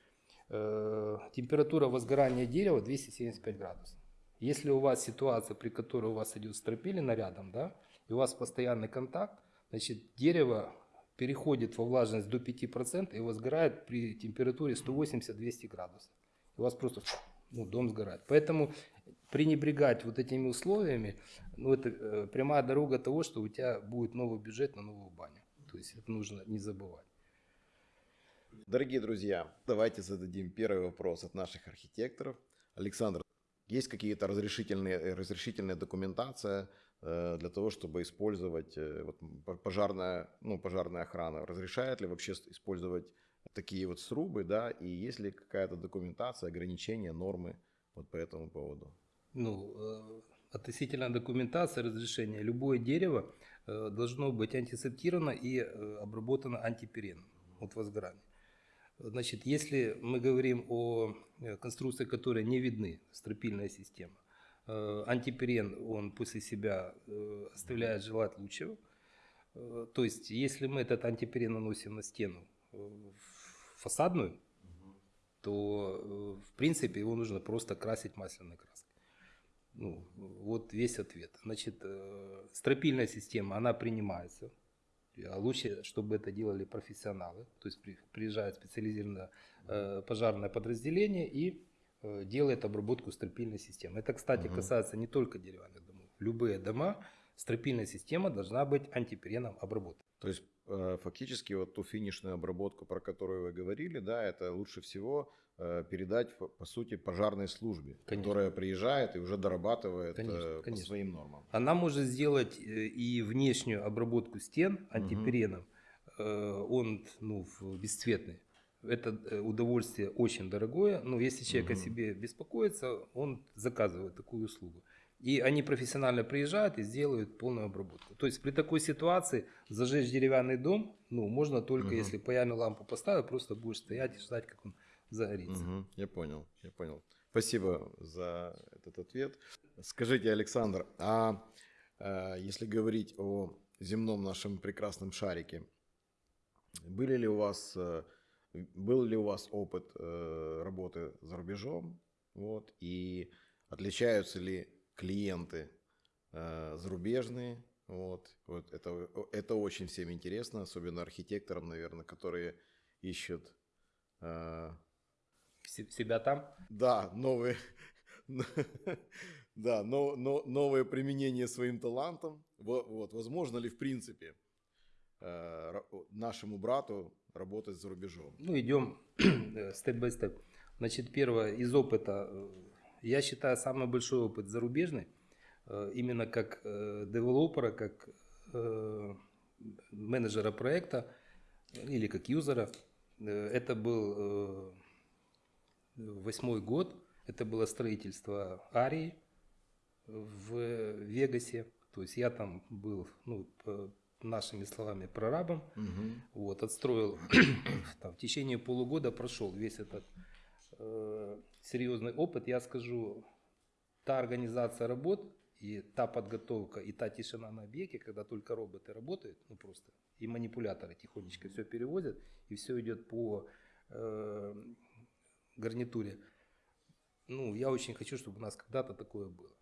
э, температура возгорания дерева 275 градусов. Если у вас ситуация, при которой у вас идет стропилина рядом, да, и у вас постоянный контакт, значит дерево переходит во влажность до 5% и возгорает при температуре 180-200 градусов. У вас просто ну, дом сгорает. Поэтому пренебрегать вот этими условиями, ну, это э, прямая дорога того, что у тебя будет новый бюджет на новую баню. То есть это нужно не забывать. Дорогие друзья, давайте зададим первый вопрос от наших архитекторов. Александр, есть какие-то разрешительные, разрешительная документация для того, чтобы использовать э, вот, пожарная, ну, пожарная охрана? Разрешает ли вообще использовать такие вот срубы, да, и есть ли какая-то документация, ограничения, нормы вот по этому поводу? Ну, э, относительно документации разрешения, любое дерево э, должно быть антисептировано и э, обработано антипереном от возгорания. Значит, если мы говорим о э, конструкциях, которые не видны, стропильная система, э, антиперен, он после себя э, оставляет желать лучшего. Э, То есть, если мы этот антиперен наносим на стену э, фасадную, то, э, в принципе, его нужно просто красить масляной краской. Ну, вот весь ответ. Значит, э, стропильная система, она принимается. А лучше, чтобы это делали профессионалы. То есть при- приезжает специализированное э, пожарное подразделение и э, делает обработку стропильной системы. Это, кстати, Мгм. касается не только деревянных домов. Любые дома, стропильная система должна быть антипереном обработана. То есть э, фактически вот ту финишную обработку, про которую вы говорили, да, это лучше всего э, передать по- сути пожарной службе, Конечно. которая приезжает и уже дорабатывает Конечно, э, по конечно. своим нормам. Она может сделать э, и внешнюю обработку стен антипереном. Э, Он ну, бесцветный. Это э, удовольствие очень дорогое, но если человек о Мгм. себе беспокоится, он заказывает такую услугу. И они профессионально приезжают и сделают полную обработку. То есть при такой ситуации зажечь деревянный дом, ну, можно только Мгм. если паями лампу поставил, просто будешь стоять и ждать, как он загорится. Мгм, Я понял, я понял. Спасибо за этот ответ. Скажите, Александр, а э, если говорить о земном нашем прекрасном шарике, были ли у вас, э, был ли у вас опыт э, работы за рубежом? Вот, и отличаются ли клиенты э, зарубежные? Вот, вот это, это очень всем интересно, особенно архитекторам, наверное, которые ищут э, Се- Себя там. да, новые, да, но, но, новое применение своим талантам. Во- Вот, возможно ли в принципе нашему брату работать за рубежом? Ну, идем степ-бай-степ. Значит, первое, из опыта, э, я считаю, самый большой опыт зарубежный, э, именно как э, девелопера, как э, менеджера проекта или как юзера. Э, Это был э, восьмой год, это было строительство Арии в Вегасе. То есть я там был, ну, нашими словами, прорабом. Мгм. Вот, отстроил, там, в течение полугода прошел весь этот э, серьезный опыт. Я скажу, та организация работ и та подготовка, и та тишина на объекте, когда только роботы работают, ну просто, и манипуляторы тихонечко все перевозят, и все идет по э, гарнитуре. Ну, я очень хочу, чтобы у нас когда-то такое было.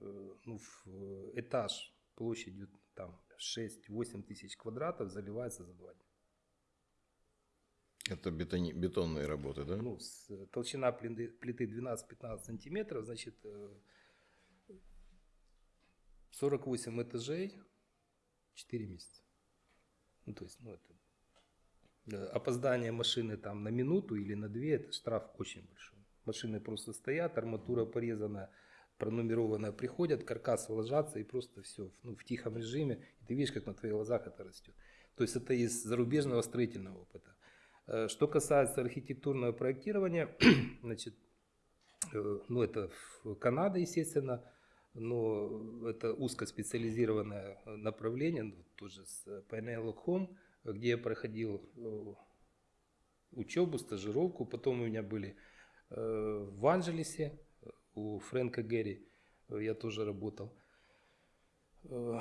Э, ну, в э, этаж площадью там 6-8 тысяч квадратов заливается за два дня. Это бетони- бетонные работы, да? Ну, с- э, толщина плиты, плиты 12-15 сантиметров, значит, э, 48 этажей, 4 месяца. Ну, то есть, ну, это... э, Опоздание машины там на минуту или на две, это штраф очень большой. Машины просто стоят, арматура порезана, пронумерованная, приходят, каркасы ложатся и просто все ну, в тихом режиме. И ты видишь, как на твоих глазах это растет. То есть это из зарубежного строительного опыта. Э, Что касается архитектурного проектирования, значит, э, ну это Канада, естественно, но это узкоспециализированное э, направление, ну, тоже с Pineapple Home, где я проходил учебу, стажировку. Потом у меня были в Анджелесе, э, у Фрэнка Гэри я тоже работал. Э,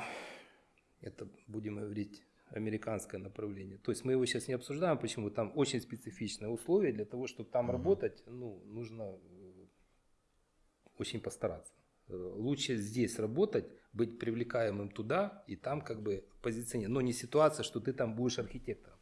Это, будем говорить, американское направление. То есть мы его сейчас не обсуждаем, почему там очень специфичные условия. Для того, чтобы там Мгм. работать, ну, нужно э, очень постараться. Э, Лучше здесь работать, быть привлекаемым туда и там как бы позиционировать. Но не ситуация, что ты там будешь архитектором.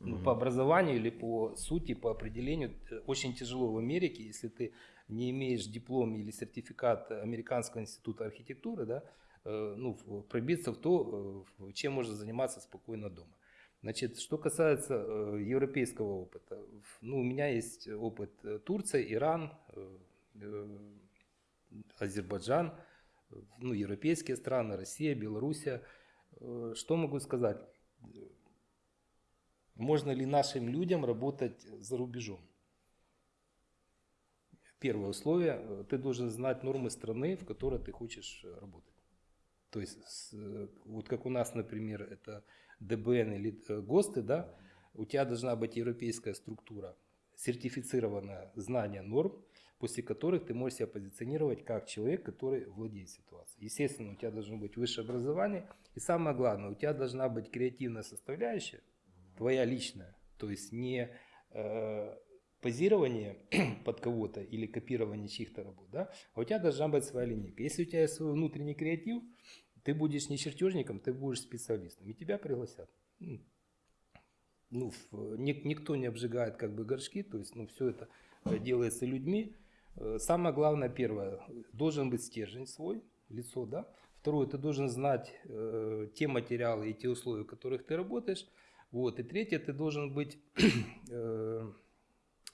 Ну, Мгм. по образованию или по сути, по определению, э, очень тяжело в Америке, если ты не имеешь диплом или сертификат Американского института архитектуры, да, э, ну, пробиться в то, э, чем можно заниматься спокойно дома. Значит, что касается европейского опыта, ну, у меня есть опыт Турция, Иран, Азербайджан, ну, европейские страны, Россия, Белоруссия. Что могу сказать? Можно ли нашим людям работать за рубежом? Первое условие, ты должен знать нормы страны, в которой ты хочешь э, работать. То есть, э, вот как у нас, например, это ДБН или э, ГОСТы, да, у тебя должна быть европейская структура, сертифицированное знание норм, после которых ты можешь себя позиционировать как человек, который владеет ситуацией. Естественно, у тебя должно быть высшее образование, и самое главное, у тебя должна быть креативная составляющая, твоя личная, то есть не э, позирование под кого-то или копирование чьих-то работ, да, а у тебя должна быть своя линейка. Если у тебя есть свой внутренний креатив, ты будешь не чертежником, ты будешь специалистом, и тебя пригласят. Ну, ник- никто не обжигает как бы горшки, то есть, ну, все это э, делается людьми. Э, Самое главное, первое, должен быть стержень свой, лицо, да. Второе, ты должен знать э, те материалы и те условия, в которых ты работаешь. Вот. И третье, ты должен быть э,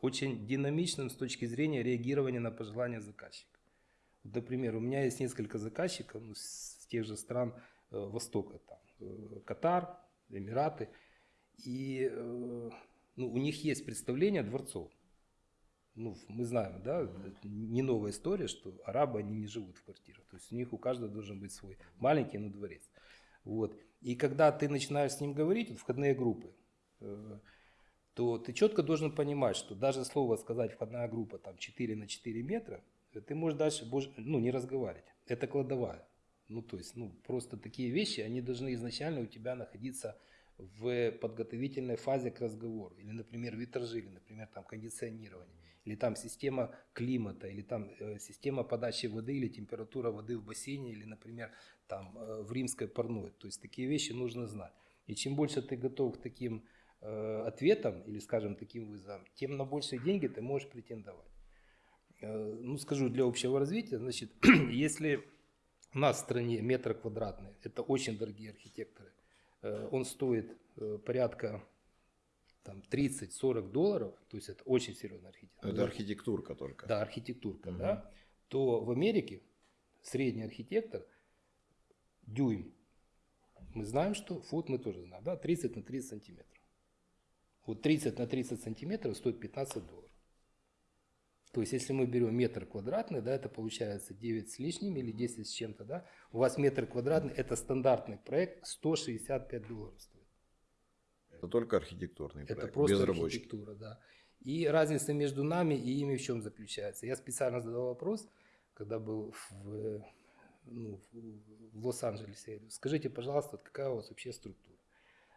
очень динамичным с точки зрения реагирования на пожелания заказчика. Вот, например, у меня есть несколько заказчиков ну, с тех же стран э, Востока, там, э, Катар, Эмираты, и э, ну, у них есть представление дворцов. ну, мы знаем, да, не новая история, что арабы, они не живут в квартирах. То есть у них у каждого должен быть свой маленький, но дворец. Вот. И когда ты начинаешь с ним говорить, вот входные группы, э, то ты четко должен понимать, что даже слово сказать входная группа там 4 на 4 метра, э, ты можешь дальше ну, не разговаривать. Это кладовая. Ну, то есть, ну, просто такие вещи, они должны изначально у тебя находиться в подготовительной фазе к разговору. Или, например, витражи, или, например, там кондиционирование, или там система климата, или там э, система подачи воды, или температура воды в бассейне, или, например, там э, в римской парной. То есть такие вещи нужно знать. И чем больше ты готов к таким э, ответам, или, скажем, таким вызовам, тем на большие деньги ты можешь претендовать. Э, ну, скажу для общего развития, значит, если у нас в стране метр квадратный, это очень дорогие архитекторы, он стоит э, порядка там 30-40 долларов, то есть это очень серьезная архитектура. Это архитектурка только. Да, архитектурка, угу. да. То в Америке средний архитектор дюйм. Мы знаем, что фут мы тоже знаем, да, 30 на 30 сантиметров. Вот 30 на 30 сантиметров стоит 15 долларов. То есть, если мы берем метр квадратный, да, это получается 9 с лишним или 10 с чем-то, да, у вас метр квадратный, это стандартный проект, 165 долларов стоит. Это только архитектурный проект, Это просто без архитектура, да. И разница между нами и ими в чем заключается? Я специально задал вопрос, когда был в, ну, в Лос-Анджелесе. Скажите, пожалуйста, какая у вас вообще структура?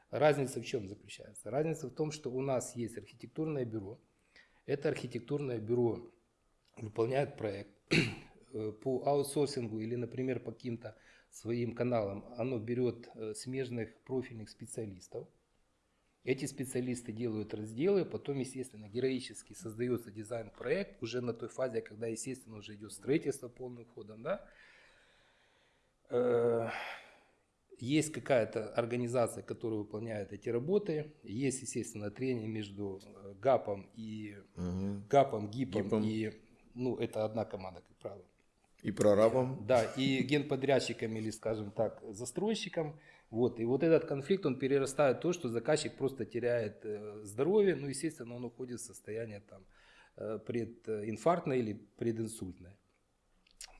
Разница в чем заключается? Разница в том, что у нас есть архитектурное бюро, это архитектурное бюро выполняет проект э, по аутсорсингу или, например, по каким-то своим каналам. Оно берет э, смежных профильных специалистов. Эти специалисты делают разделы, потом, естественно, героически создается дизайн-проект уже на той фазе, когда, естественно, уже идет строительство полным ходом. Да? Есть какая-то организация, которая выполняет эти работы. Есть, естественно, трение между э, ГАПом и угу. ГАПом, ГИПом, ГИПом. и ну, это одна команда, как правило. И прорабом. Да, и генподрядчиком или, скажем так, застройщиком. Вот. И вот этот конфликт, он перерастает в то, что заказчик просто теряет э, здоровье, ну, естественно, он уходит в состояние там э, прединфарктное или прединсультное.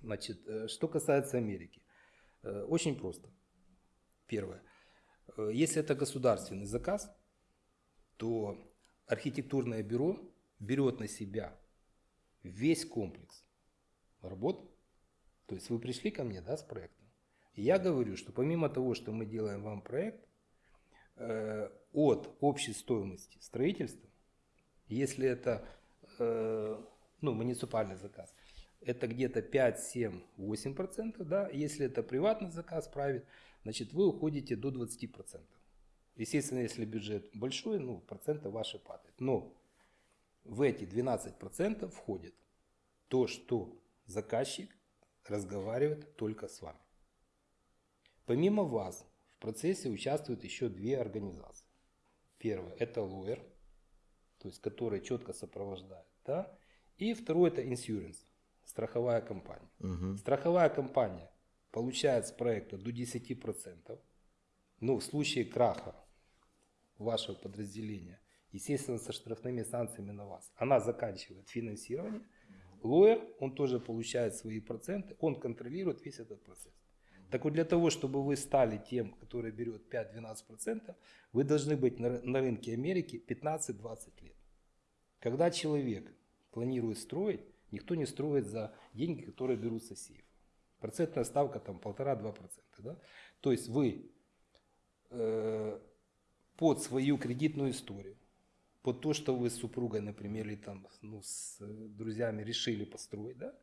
Значит, что касается Америки. Очень просто. Первое. Э, если это государственный заказ, то архитектурное бюро берет на себя весь комплекс работ. То есть вы пришли ко мне да, с проектом. Я говорю, что помимо того, что мы делаем вам проект, э, от общей стоимости строительства, если это э, ну, муниципальный заказ, это где-то 5, 7, 8 процентов, да, если это приватный заказ, правит, значит, вы уходите до 20%. Естественно, если бюджет большой, ну, проценты ваши падают. Но в эти 12% входит то, что заказчик разговаривает только с вами. Помимо вас в процессе участвуют еще две организации. Первое – это lawyer, то есть который четко сопровождает. Да? И второе – это insurance, страховая компания. Угу. Страховая компания получает с проекта до 10%, ну, в случае краха вашего подразделения, естественно, со штрафными санкциями на вас, она заканчивает финансирование, лоер, он тоже получает свои проценты, он контролирует весь этот процесс. Так вот, для того, чтобы вы стали тем, который берет 5-12%, вы должны быть на, на рынке Америки 15-20 лет. Когда человек планирует строить, никто не строит за деньги, которые берутся с сейфа. Процентная ставка там полтора-два процента. Да? То есть вы э, под свою кредитную историю, под то, что вы с супругой, например, или там, ну, с друзьями решили построить, да?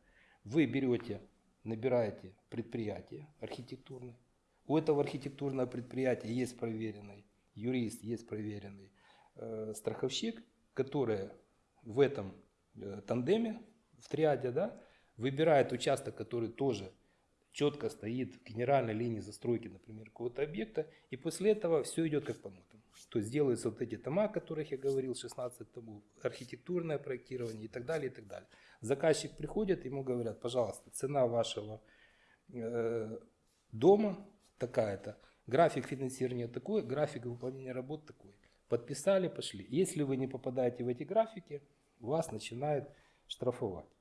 вы берете, набираете предприятие архитектурное. У этого архитектурного предприятия есть проверенный юрист, есть проверенный э, страховщик, который в этом э, тандеме, в триаде, да, выбирает участок, который тоже четко стоит в генеральной линии застройки, например, какого-то объекта, и после этого все идет как по нотам. То есть делаются вот эти тома, о которых я говорил, 16 томов, архитектурное проектирование и так далее, и так далее. Заказчик приходит, ему говорят, пожалуйста, цена вашего э, дома такая-то, график финансирования такой, график выполнения работ такой. Подписали, пошли. Если вы не попадаете в эти графики, вас начинает штрафовать.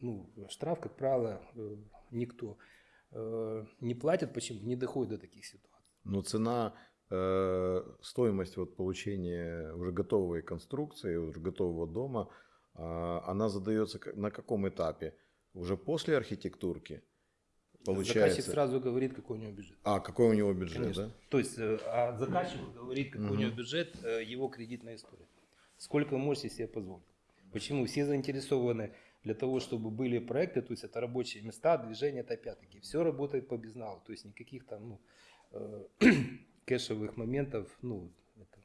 Ну, штраф, как правило, э, никто э, не платит. Почему? Не доходит до таких ситуаций. Но цена, э, стоимость вот получения уже готовой конструкции, уже готового дома, э, она задается на каком этапе? Уже после архитектурки? Получается. Заказчик сразу говорит, какой у него бюджет. А, какой у него бюджет, Конечно. да? То есть а заказчик говорит, какой у Мгм. него бюджет, его кредитная история. Сколько вы можете себе позволить. Почему? Все заинтересованы для того, чтобы были проекты, то есть это рабочие места, движение, это опять-таки. Все работает по безналу, то есть никаких там ну, э, кэшевых моментов, ну, это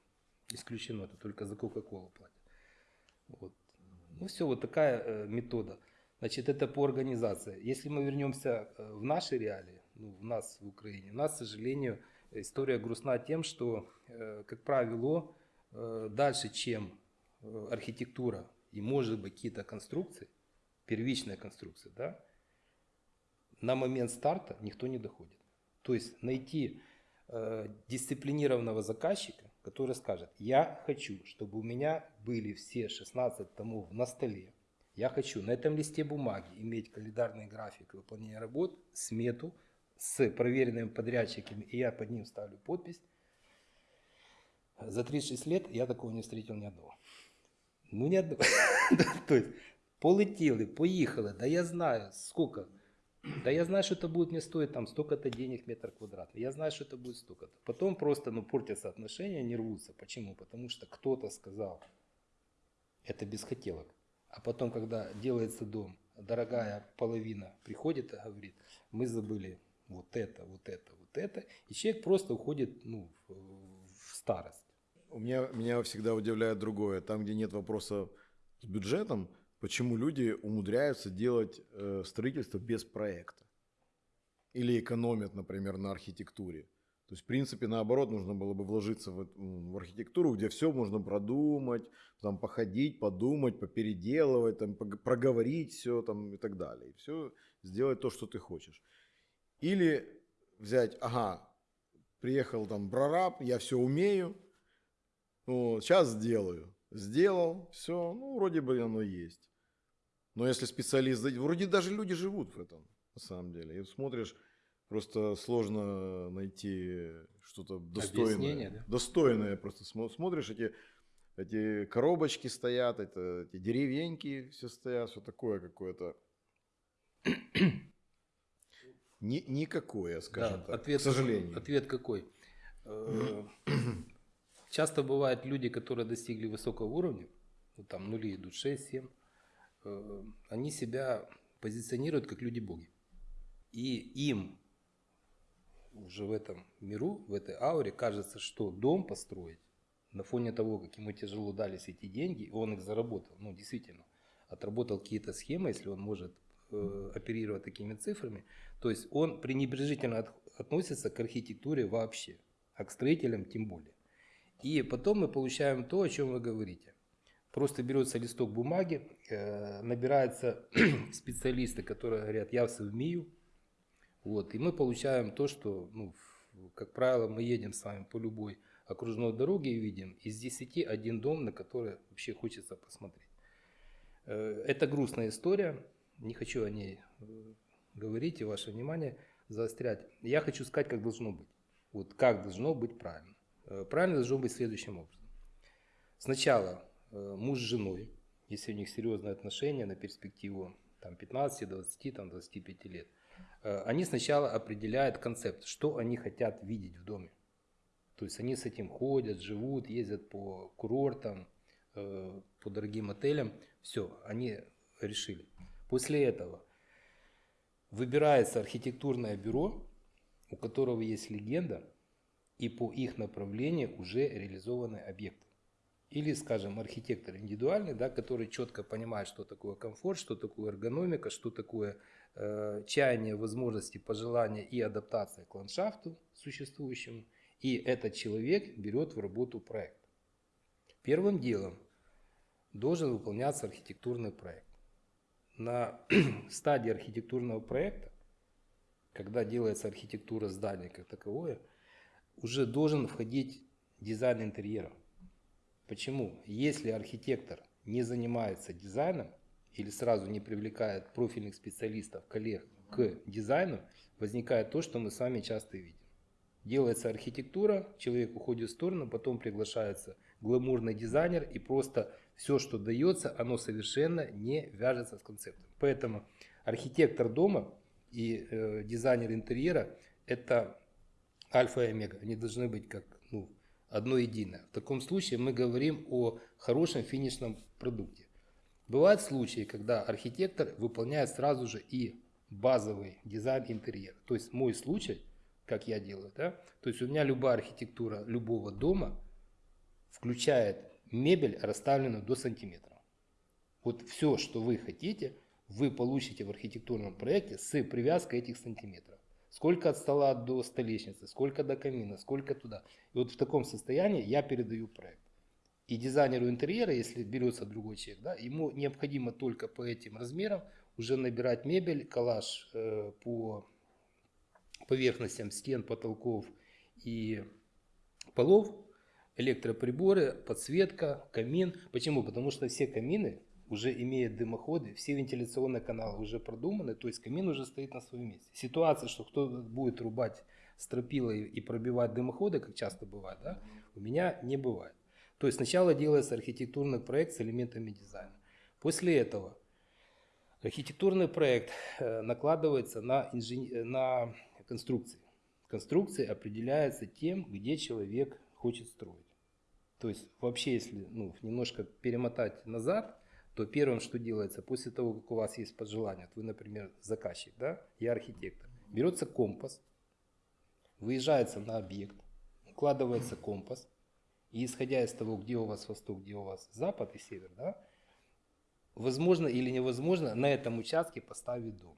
исключено, это только за Кока-Колу платят. Вот. Ну все, вот такая э, метода. Значит, это по организации. Если мы вернемся э, в наши реалии, ну, в нас в Украине, у нас, к сожалению, история грустна тем, что, э, как правило, э, дальше, чем э, архитектура и, может быть, какие-то конструкции, первичная конструкция, да, на момент старта никто не доходит. То есть найти э, дисциплинированного заказчика, который скажет, я хочу, чтобы у меня были все 16 томов на столе, я хочу на этом листе бумаги иметь календарный график выполнения работ, смету с проверенными подрядчиками, и я под ним ставлю подпись. За 36 лет я такого не встретил ни одного. Ну, ни одного. То есть, полетели, поехали, да я знаю, сколько. Да я знаю, что это будет мне стоить там столько-то денег метр квадратный. Я знаю, что это будет столько-то. Потом просто, ну, портятся отношения, не рвутся. Почему? Потому что кто-то сказал, это без хотелок. А потом, когда делается дом, дорогая половина приходит и говорит, мы забыли вот это, вот это, вот это. И человек просто уходит ну, в, старость. У меня, меня всегда удивляет другое. Там, где нет вопроса с бюджетом, почему люди умудряются делать э, строительство без проекта? Или экономят, например, на архитектуре. То есть, в принципе, наоборот, нужно было бы вложиться в, в архитектуру, где все можно продумать, там, походить, подумать, попеределывать, там, проговорить все там, и так далее. И все сделать то, что ты хочешь. Или взять, ага, приехал там прораб, я все умею, вот, сейчас сделаю. Сделал, все, ну, вроде бы оно есть. Но если специалист, вроде даже люди живут в этом, на самом деле. И смотришь, просто сложно найти что-то достойное. Объяснение, да? Достойное просто. Смо- Смотришь, эти, эти коробочки стоят, это, эти деревеньки все стоят, все такое какое-то. Ни- никакое, скажем Да, так, ответ, к сожалению. Ответ какой? Э, Часто бывают люди, которые достигли высокого уровня, ну, там нули идут 6-7, э, они себя позиционируют как люди-боги. И им уже в этом миру, в этой ауре кажется, что дом построить на фоне того, как ему тяжело дались эти деньги, он их заработал, ну действительно, отработал какие-то схемы, если он может э, оперировать такими цифрами, то есть он пренебрежительно от- относится к архитектуре вообще, а к строителям тем более. И потом мы получаем то, о чем вы говорите. Просто берется листок бумаги, э, набираются специалисты, которые говорят, я все умею. Вот, и мы получаем то, что, ну, как правило, мы едем с вами по любой окружной дороге и видим из 10 один дом, на который вообще хочется посмотреть. Э, Это грустная история, не хочу о ней э, говорить и ваше внимание заострять. Я хочу сказать, как должно быть. Вот как должно быть правильно. Правильно должно быть следующим образом. Сначала муж с женой, если у них серьезные отношения на перспективу там, 15, 20, там, 25 лет, э, они сначала определяют концепт, что они хотят видеть в доме. То есть они с этим ходят, живут, ездят по курортам, э, по дорогим отелям. Все, они решили. После этого выбирается архитектурное бюро, у которого есть легенда, и по их направлению уже реализованы объекты. Или, скажем, архитектор индивидуальный, да, который четко понимает, что такое комфорт, что такое эргономика, что такое э, чаяние, возможности, пожелания и адаптация к ландшафту существующему. И этот человек берет в работу проект. Первым делом должен выполняться архитектурный проект. На стадии архитектурного проекта, когда делается архитектура здания как таковое, уже должен входить дизайн интерьера. Почему? Если архитектор не занимается дизайном или сразу не привлекает профильных специалистов, коллег к дизайну, возникает то, что мы с вами часто видим. Делается архитектура, человек уходит в сторону, потом приглашается гламурный дизайнер, и просто все, что дается, оно совершенно не вяжется с концептом. Поэтому архитектор дома и э, дизайнер интерьера – это альфа и омега. Они должны быть как ну, одно единое. В таком случае мы говорим о хорошем финишном продукте. Бывают случаи, когда архитектор выполняет сразу же и базовый дизайн интерьера. То есть мой случай, как я делаю, да, то есть у меня любая архитектура любого дома включает мебель, расставленную до сантиметра. Вот все, что вы хотите, вы получите в архитектурном проекте с привязкой этих сантиметров. Сколько от стола до столешницы, сколько до камина, сколько туда. И вот в таком состоянии я передаю проект. И дизайнеру интерьера, если берется другой человек, да, ему необходимо только по этим размерам уже набирать мебель, коллаж э, по поверхностям стен, потолков и полов, электроприборы, подсветка, камин. Почему? Потому что все камины уже имеют дымоходы, все вентиляционные каналы уже продуманы, то есть камин уже стоит на своем месте. Ситуация, что кто будет рубать стропилой и пробивать дымоходы, как часто бывает, да, у меня не бывает. То есть сначала делается архитектурный проект с элементами дизайна. После этого архитектурный проект э, накладывается на, инжен... на конструкции. Конструкции определяются тем, где человек хочет строить. То есть вообще, если ну, немножко перемотать назад, то первым, что делается после того, как у вас есть пожелание, вы, например, заказчик, да, я архитектор, берется компас, выезжается на объект, укладывается компас, и исходя из того, где у вас восток, где у вас запад и север, да, возможно или невозможно на этом участке поставить дом.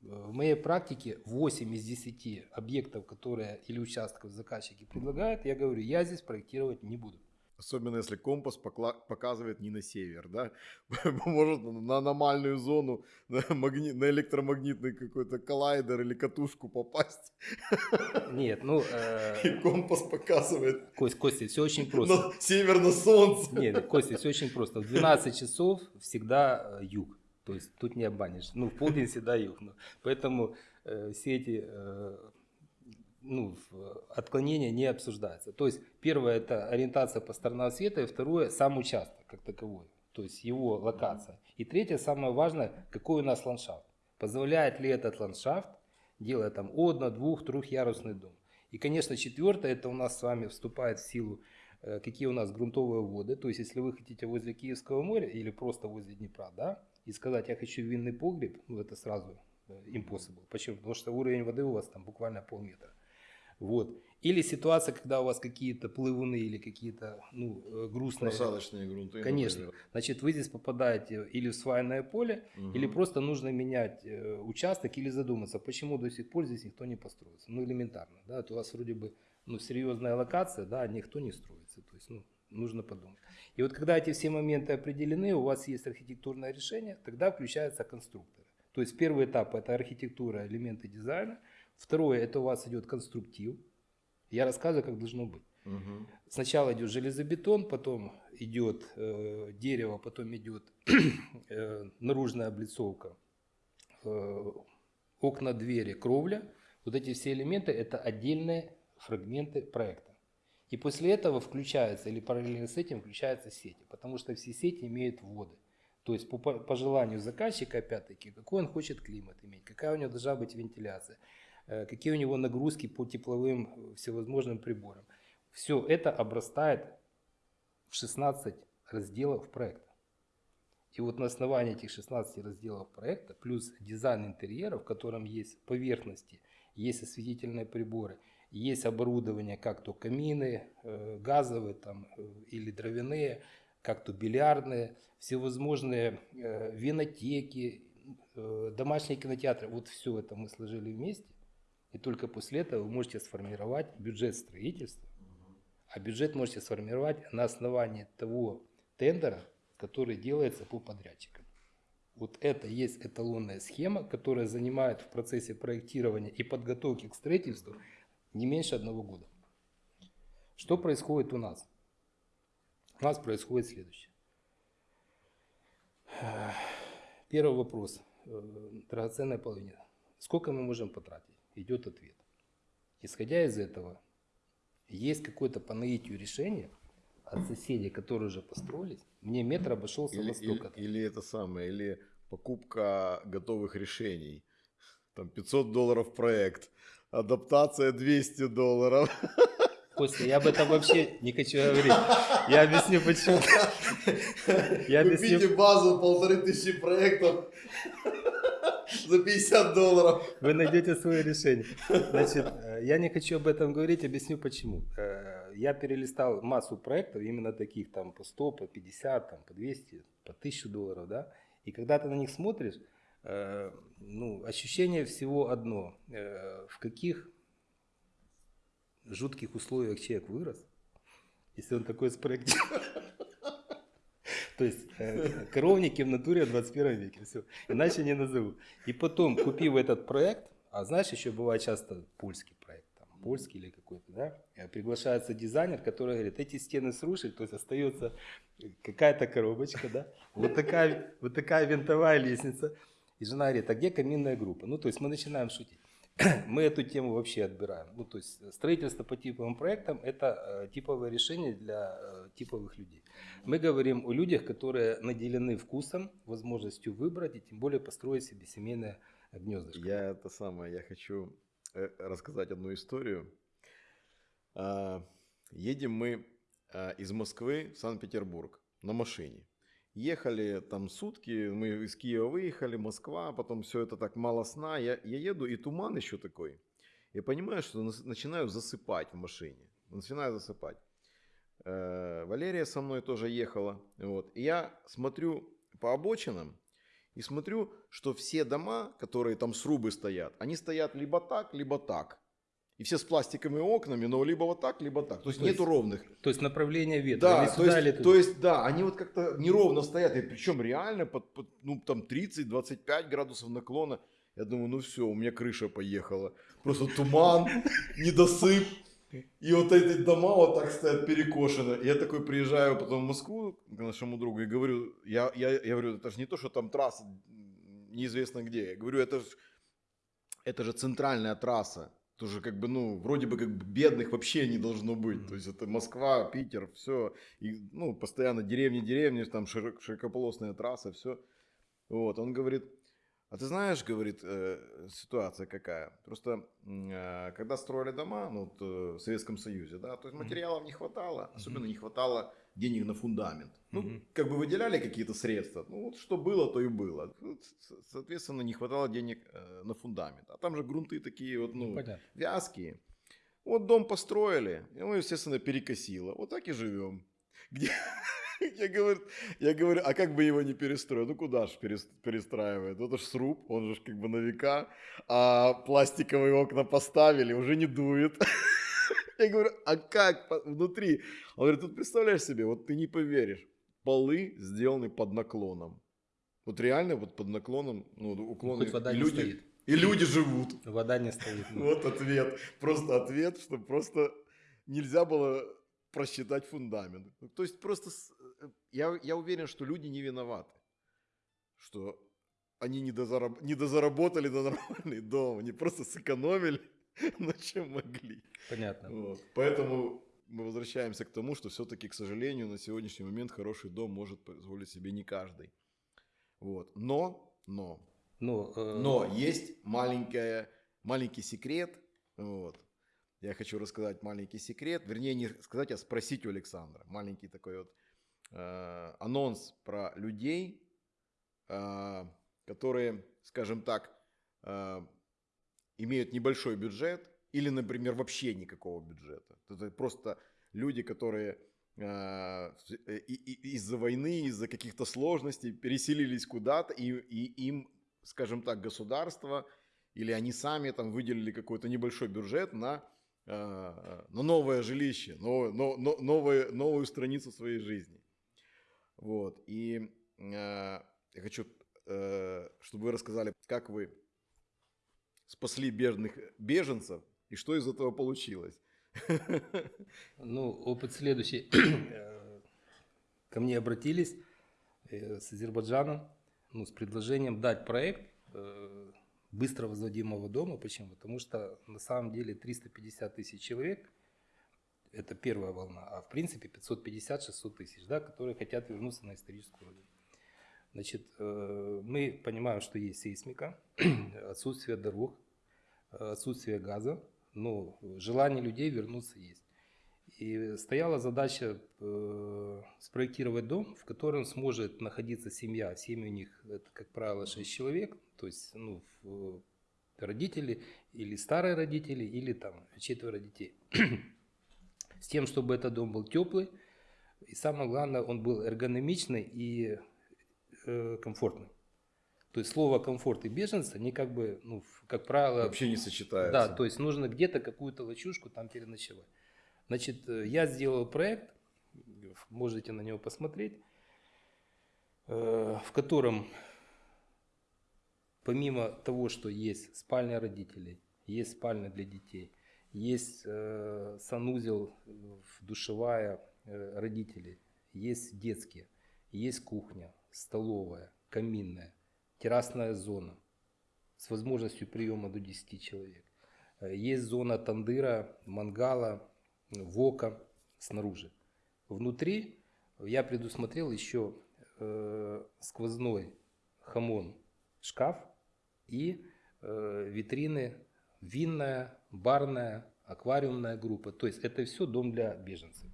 В моей практике 8 из 10 объектов, которые или участков заказчики предлагают, я говорю, я здесь проектировать не буду. Особенно если компас показывает не на север, да? Может на аномальную зону, на, магни... на электромагнитный какой-то коллайдер или катушку попасть. Нет, ну... Э... И компас показывает. Кость, Костя, все очень просто. На север на солнце. Нет, Костя, все очень просто. В 12 часов всегда э, юг. То есть тут не обманешь. Ну, в полдень всегда юг. Ну, поэтому э, все эти э, ну, отклонения не обсуждаются. То есть первое это ориентация по сторонам света, и второе сам участок как таковой, то есть его локация. И третье, самое важное, какой у нас ландшафт. Позволяет ли этот ландшафт делать там одно, двух, трехярусный дом. И, конечно, четвертое, это у нас с вами вступает в силу, э, какие у нас грунтовые воды. То есть, если вы хотите возле Киевского моря или просто возле Днепра, да, и сказать, я хочу винный погреб, ну, это сразу э, impossible. Почему? Потому что уровень воды у вас там буквально полметра. Вот. Или ситуация, когда у вас какие-то плывуны или какие-то ну, э, грустные... Просадочные грунты. Конечно. Например. Значит, вы здесь попадаете или в свайное поле, угу. или просто нужно менять э, участок или задуматься, почему до сих пор здесь никто не построится. Ну, элементарно. Да? Это у вас вроде бы ну, серьезная локация, да, никто не строится. То есть, ну, нужно подумать. И вот когда эти все моменты определены, у вас есть архитектурное решение, тогда включаются конструкторы. То есть первый этап это архитектура, элементы дизайна – Второе, это у вас идет конструктив. Я рассказываю, как должно быть. Угу. Сначала идет железобетон, потом идет э, дерево, потом идет э, наружная облицовка, э, окна, двери, кровля. Вот эти все элементы это отдельные фрагменты проекта. И после этого включаются, или параллельно с этим включаются сети, потому что все сети имеют вводы. То есть по, по желанию заказчика, опять-таки, какой он хочет климат иметь, какая у него должна быть вентиляция. Э, какие у него нагрузки по тепловым э, всевозможным приборам. Все это обрастает в 16 разделов проекта. И вот на основании этих 16 разделов проекта, плюс дизайн интерьера, в котором есть поверхности, есть осветительные приборы, есть оборудование, как то камины, э, газовые там, или дровяные, как то бильярдные, всевозможные винотеки, домашние кинотеатры. Вот все это мы сложили вместе. И только после этого вы можете сформировать бюджет строительства. А бюджет можете сформировать на основании того тендера, который делается по подрядчикам. Вот это есть эталонная схема, которая занимает в процессе проектирования и подготовки к строительству не меньше одного года. Что происходит у нас? У нас происходит следующее. Первый вопрос. Э, Драгоценная половина. Сколько мы можем потратить? Идет ответ. Исходя из этого, есть какое-то по наитию решение от соседей, которые уже построились. Мне метр обошелся Или, во или, или это самое, или покупка готовых решений. Там 500 долларов проект, адаптация 200 долларов. Костя, я об этом вообще не хочу говорить. Я объясню почему. Я объясню. Купите базу полторы тысячи проектов за 50 долларов. Вы найдете свое решение. Значит, э, я не хочу об этом говорить, объясню почему. Э, Я перелистал массу проектов, именно таких, там, по 100, по 50, там, по 200, по 1000 долларов, да. И когда ты на них смотришь, э, ну, ощущение всего одно. В каких жутких условиях человек вырос, если он такой спроектировал. То есть э, коровники в натуре в 21 веке, все. Иначе не назову. И потом, купив этот проект, а знаешь, еще бывает часто польский проект, там, польский или какой-то, да, э, приглашается дизайнер, который говорит, эти стены срушить, то есть остается какая-то коробочка, да, вот такая, вот такая винтовая лестница. И жена говорит, а где каминная группа? Ну, то есть мы начинаем шутить. Мы эту тему вообще отбираем. Ну, то есть строительство по типовым проектам – это э, типовое решение для э, типовых людей. Мы говорим о людях, которые наделены вкусом, возможностью выбрать и тем более построить себе семейное гнездышко. Я это самое, я хочу э, рассказать одну историю. А, Едем мы а, из Москвы в Санкт-Петербург на машине. Ехали там сутки, мы из Киева выехали, Москва, потом все это так мало сна. Я, я еду, и туман еще такой. Я понимаю, что начинаю засыпать в машине. Начинаю засыпать. Э, Валерия со мной тоже ехала. Вот. И я смотрю по обочинам и смотрю, что все дома, которые там срубы стоят, они стоят либо так, либо так. И все с пластиковыми окнами, но либо вот так, либо так. То есть То есть нету ровных. То есть направление ветра Да, то сюда, или есть, туда. то есть, да, они вот как-то неровно стоят, и причем реально под, под, ну, там 30-25 градусов наклона. Я думаю, ну все, у меня крыша поехала. Просто туман, недосып. И вот эти дома вот так стоят перекошены. Я такой приезжаю потом в Москву к нашему другу и говорю, я, я, я говорю, это же не то, что там трасса неизвестно где. Я говорю, это же это же центральная трасса. Тоже как бы, ну, вроде бы как бы бедных вообще не должно быть. То есть это Москва, Питер, все. И, ну, постоянно деревни, деревни, там широк- широкополосная трасса, все. Вот, он говорит, а ты знаешь, говорит, э, ситуация какая? Просто э, когда строили дома, ну, вот, э, в Советском Союзе, да, то есть материалов не хватало, особенно не хватало денег на фундамент. Ну, как бы выделяли какие-то средства, ну, вот что было, то и было. Ну, Соответственно, не хватало денег э, на фундамент. А там же грунты такие вот, Ну, ну, понятно. вязкие. Вот дом построили, его, естественно, перекосило. Вот так и живем. Где... Я говорю, я говорю, а как бы его не перестроить? Ну куда ж перес- перестраивает? Это ж сруб, он же как бы на века. А пластиковые окна поставили, уже не дует. Я говорю, а как внутри? Он говорит, тут представляешь себе, вот ты не поверишь, полы сделаны под наклоном. Вот реально вот под наклоном, ну, уклоны. Хоть вода и не люди, стоит. и люди живут. Вода не стоит. ну. Вот ответ. Просто ответ, что просто нельзя было просчитать фундамент. Ну, То есть просто я, я уверен, что люди не виноваты. Что они не, дозараб- не дозаработали на нормальный дом. Они просто сэкономили на чем могли. Понятно. Вот. Поэтому мы возвращаемся к тому, что все-таки, к сожалению, на сегодняшний момент хороший дом может позволить себе не каждый. Вот. Но, но, Ну, э, но есть маленькая, маленький секрет. Вот. Я хочу рассказать маленький секрет. Вернее, не сказать, а спросить у Александра. Маленький такой вот э, анонс про людей, э, которые, скажем так, э, имеют небольшой бюджет или, например, вообще никакого бюджета. Это просто люди, которые из-за войны, из-за каких-то сложностей переселились куда-то, и, и им, скажем так, государство или они сами там выделили какой-то небольшой бюджет на, на новое жилище, новое, но, но- новое, новую страницу своей жизни. Вот. И э, я хочу, э, чтобы вы рассказали, как вы спасли бедных беженцев и что из этого получилось. Ну, опыт следующий. Э, Ко мне обратились э, с Азербайджана. ну, с предложением дать проект э, быстро возводимого дома. Почему? Потому что на самом деле 350 тысяч человек – это первая волна, а в принципе 550-600 тысяч, да, которые хотят вернуться на историческую родину. Значит, э, мы понимаем, что есть сейсмика, отсутствие дорог, отсутствие газа, но желание людей вернуться есть. И стояла задача э, спроектировать дом, в котором сможет находиться семья. Семьи у них, это, как правило, 6 человек, то есть ну, родители или старые родители, или там четверо детей. С тем, чтобы этот дом был теплый, и самое главное, он был эргономичный и э, комфортный. То есть слово комфорт и беженцы, они как бы, ну, как правило... Вообще не сочетаются. Да, то есть нужно где-то какую-то лачушку там переночевать. Значит, э, я сделал проект, можете на него посмотреть, э, в котором помимо того, что есть спальня родителей, есть спальня для детей, есть э, санузел, душевая родителей, есть детские, есть кухня, столовая, каминная, террасная зона с возможностью приема до 10 человек. Есть зона тандыра, мангала, вока снаружи. Внутри я предусмотрел еще э, сквозной хамон шкаф и э, витрины винная, барная, аквариумная группа. То есть это все дом для беженцев.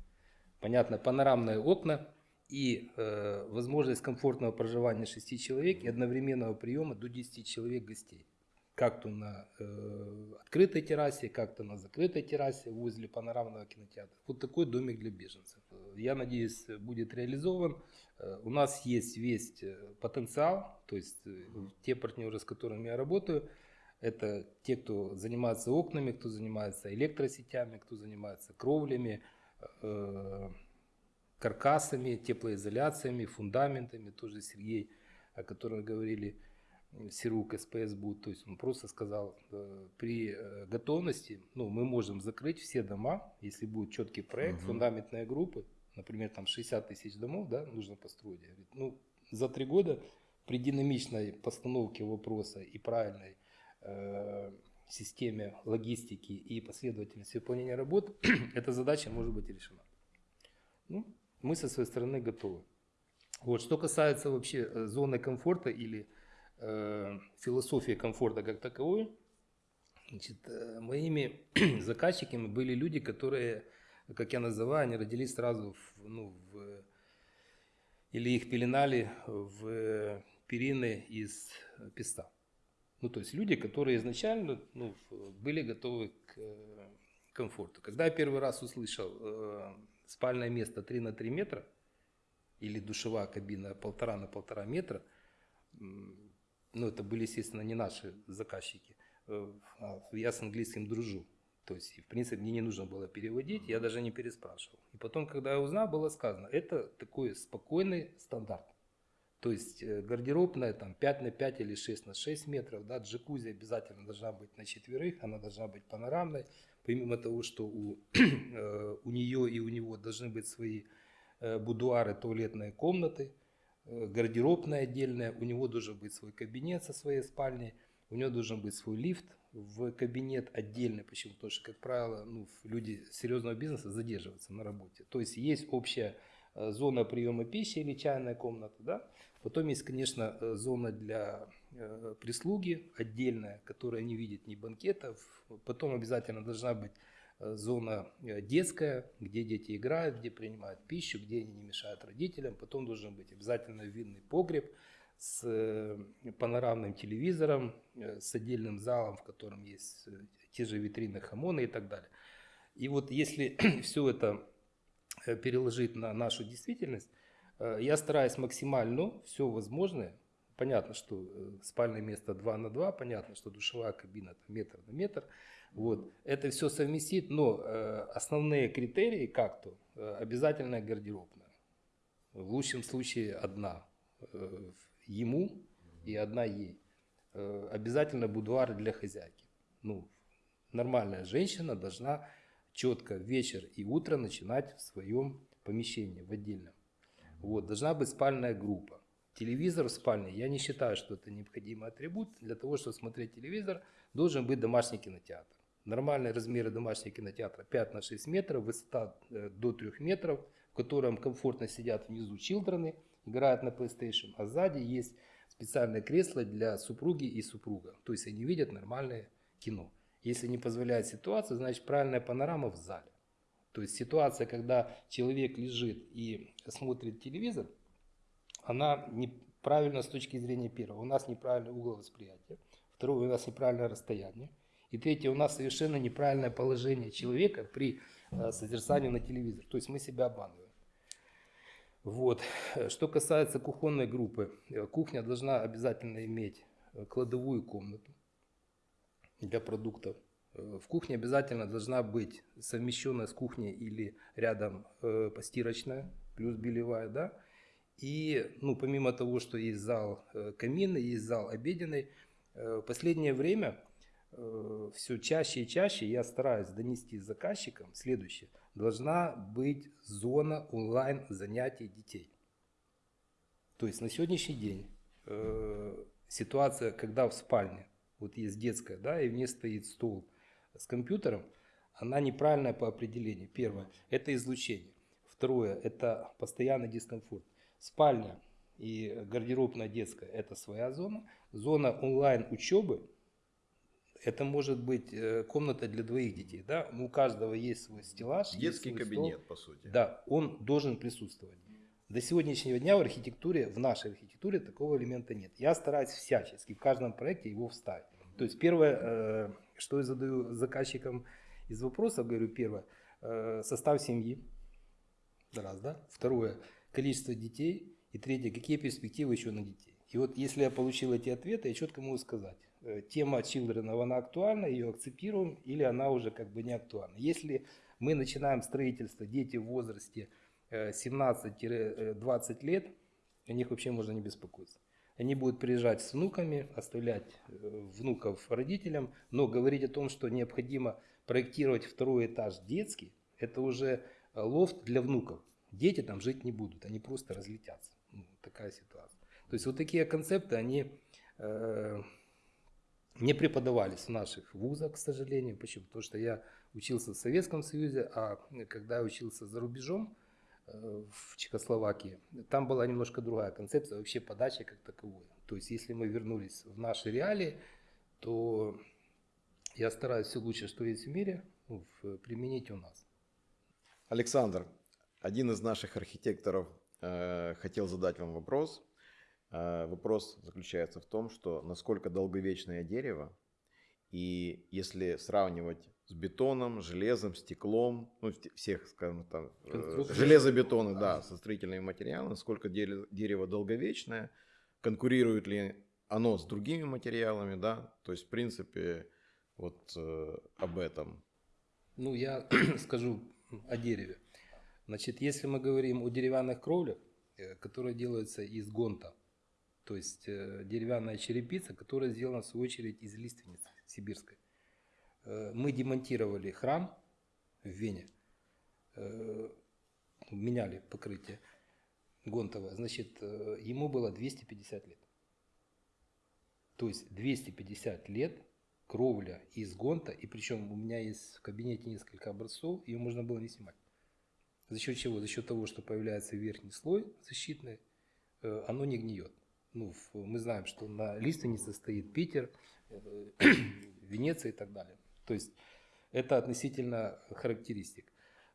Понятно, панорамные окна и э, возможность комфортного проживания 6 человек и одновременного приема до 10 человек гостей как-то на э, открытой террасе, как-то на закрытой террасе возле панорамного кинотеатра. Вот такой домик для беженцев. Я надеюсь, будет реализован. Э, у нас есть весь э, потенциал, то есть э, те партнеры, с которыми я работаю, это те, кто занимается окнами, кто занимается электросетями, кто занимается кровлями, э, каркасами, теплоизоляциями, фундаментами, тоже Сергей, о котором говорили, Сирук СПС будет, то есть он просто сказал, э, при э, готовности, ну, мы можем закрыть все дома, если будет четкий проект, угу. фундаментные группы, например, там 60 тысяч домов, да, нужно построить. Говорит, ну, за три года при динамичной постановке вопроса и правильной системе логистики и последовательности выполнения работ, эта задача может быть решена. Ну, мы со своей стороны готовы. Вот, что касается вообще э, зоны комфорта или Э, философии комфорта как таковой, значит, э, моими заказчиками были люди, которые, как я называю, они родились сразу в, ну, в, или их пеленали в перины из песта. Ну, то есть люди, которые изначально ну, были готовы к комфорту. Когда я первый раз услышал э, спальное место 3 на 3 метра или душевая кабина полтора на полтора метра, ну, это были, естественно, не наши заказчики. Э, а я с английским дружу. То есть, в принципе, мне не нужно было переводить, я даже не переспрашивал. И потом, когда я узнал, было сказано, это такой спокойный стандарт. То есть э, гардеробная там 5 на 5 или 6 на 6 метров, да, джакузи обязательно должна быть на четверых, она должна быть панорамной. Помимо того, что у, э, у нее и у него должны быть свои будуары, туалетные комнаты, Э, гардеробная отдельная, у него должен быть свой кабинет со своей спальней, у него должен быть свой лифт в кабинет отдельный. Почему? Потому что, как правило, ну, люди серьезного бизнеса задерживаются на работе. То есть есть общая э, зона приема пищи или чайная комната, да? Потом есть, конечно, э, зона для прислуги отдельная, которая не видит ни банкетов. Потом обязательно должна быть Э, зона э, детская, где дети играют, где принимают пищу, где они не мешают родителям. Потом должен быть обязательно винный погреб с э, панорамным телевизором, с отдельным залом, в котором есть те же витрины хамона и так далее. И вот если все это переложить на нашу действительность, я стараюсь максимально все возможное. Понятно, что спальное место 2 на 2, понятно, что душевая кабина метр на метр – вот. Это все совместить, но э, основные критерии как-то э, обязательно гардеробная. В лучшем случае одна э, ему и одна ей. Э, обязательно будуар для хозяйки. Ну, нормальная женщина должна четко вечер и утро начинать в своем помещении, в отдельном. Вот, должна быть спальная группа. телевизор в спальне, я не считаю, что это необходимый атрибут. Для того, чтобы смотреть телевизор, должен быть домашний кинотеатр. Нормальные размеры домашнего кинотеатра 5 на 6 метров, высота э, до 3 метров, в котором комфортно сидят внизу чилдрены, играют на PlayStation, а сзади есть специальное кресло для супруги и супруга. То есть они видят нормальное кино. Если не позволяет ситуация, значит правильная панорама в зале. То есть ситуация, когда человек лежит и смотрит телевизор, она неправильна с точки зрения первого. У нас неправильный угол восприятия. Второе, у нас неправильное расстояние. И третье, у нас совершенно неправильное положение человека при э, созерцании на телевизор. То есть мы себя обманываем. Вот. Что касается кухонной группы, э, кухня должна обязательно иметь э, кладовую комнату для продуктов. Э, в кухне обязательно должна быть совмещенная с кухней или рядом постирочная, плюс белевая, да. И, ну, помимо того, что есть зал каминный, есть зал обеденный, в последнее время все чаще и чаще я стараюсь донести заказчикам следующее – должна быть зона онлайн занятий детей. То есть на сегодняшний день э, ситуация, когда в спальне, вот есть детская, да, и в ней стоит стол с компьютером, она неправильная по определению. Первое – это излучение. Второе – это постоянный дискомфорт. Спальня и гардеробная детская – это своя зона. Зона онлайн учебы это может быть э, комната для двоих детей, да, у каждого есть свой стеллаж. Детский свой кабинет, стол. по сути. Да, он должен присутствовать. До сегодняшнего дня в архитектуре, в нашей архитектуре такого элемента нет. Я стараюсь всячески в каждом проекте его вставить. То есть первое, э, что я задаю заказчикам из вопросов, говорю, первое, э, состав семьи, раз, да, второе, количество детей, и третье, какие перспективы еще на детей. И вот если я получил эти ответы, я четко могу сказать, Э, тема Children, она актуальна, ее акцептируем, или она уже как бы не актуальна. Если мы начинаем строительство, дети в возрасте 17-20 э, лет, о них вообще можно не беспокоиться. Они будут приезжать с внуками, оставлять э, внуков родителям, но говорить о том, что необходимо проектировать второй этаж детский, это уже лофт для внуков. Дети там жить не будут, они просто разлетятся. Ну, такая ситуация. То есть вот такие концепты, они не преподавались в наших вузах, к сожалению. Почему? Потому что я учился в Советском Союзе, а когда я учился за рубежом, э, в Чехословакии, там была немножко другая концепция вообще подачи как таковой. То есть, если мы вернулись в наши реалии, то я стараюсь все лучше, что есть в мире, применить у нас. Александр, один из наших архитекторов э, хотел задать вам вопрос – а, вопрос заключается в том, что насколько долговечное дерево, и если сравнивать с бетоном, железом, стеклом, ну, всех, скажем так, э, железобетоны, да, со строительными материалами, насколько дерево долговечное, конкурирует ли оно с другими материалами, да, то есть, в принципе, вот э, об этом. Ну, я скажу о дереве. Значит, если мы говорим о деревянных кровлях, э, которые делаются из гонта, то есть э, деревянная черепица, которая сделана в свою очередь из лиственницы сибирской. Э, мы демонтировали храм в Вене, э, меняли покрытие гонтовое, значит, ему было 250 лет. То есть 250 лет кровля из гонта, и причем у меня есть в кабинете несколько образцов, ее можно было не снимать. За счет чего? За счет того, что появляется верхний слой защитный, оно не гниет ну, мы знаем, что на лиственнице стоит Питер, э, Венеция и так далее. То есть это относительно характеристик.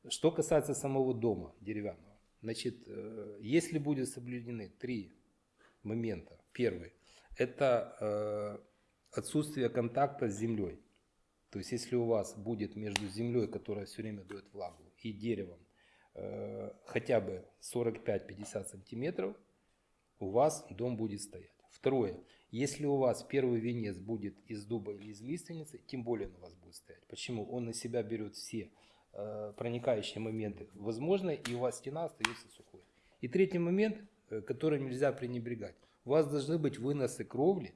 Что касается самого дома деревянного, значит, э, если будут соблюдены три момента. Первый – это э, отсутствие контакта с землей. То есть если у вас будет между землей, которая все время дает влагу, и деревом хотя бы 45-50 сантиметров – у вас дом будет стоять. Второе. Если у вас первый венец будет из дуба или из лиственницы, тем более он у вас будет стоять. Почему? Он на себя берет все э, проникающие моменты возможно, и у вас стена остается сухой. И третий момент, э, который нельзя пренебрегать. У вас должны быть выносы кровли,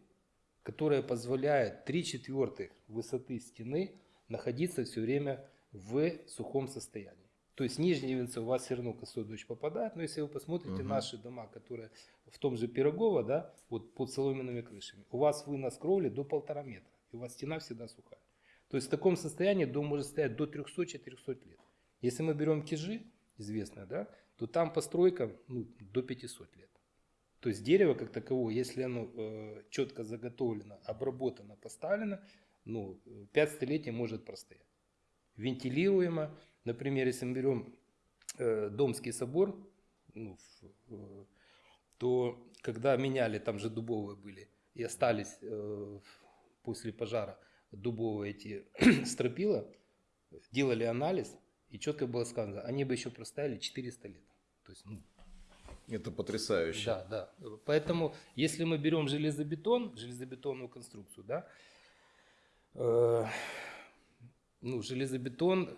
которые позволяют 3 четвертых высоты стены находиться все время в сухом состоянии. То есть нижний венцы у вас все равно косой дождь попадает, но если вы посмотрите Мгм. наши дома, которые в том же Пирогово, да, вот под соломенными крышами, у вас вынос кровли до полтора метра, и у вас стена всегда сухая. То есть в таком состоянии дом может стоять до 300-400 лет. Если мы берем кижи, известные, да, то там постройка ну, до 500 лет. То есть дерево как таковое, если оно э, четко заготовлено, обработано, поставлено, ну, 5 столетий может простоять. Вентилируемо. Например, если мы берем э, Домский собор, ну, в- э, то когда меняли, там же дубовые были, и остались э, после пожара дубовые эти стропила, делали анализ, и четко было сказано, они бы еще простояли 400 лет. То есть, ну, Это потрясающе. да, да. Поэтому, если мы берем железобетон, железобетонную конструкцию, да, э, ну, железобетон,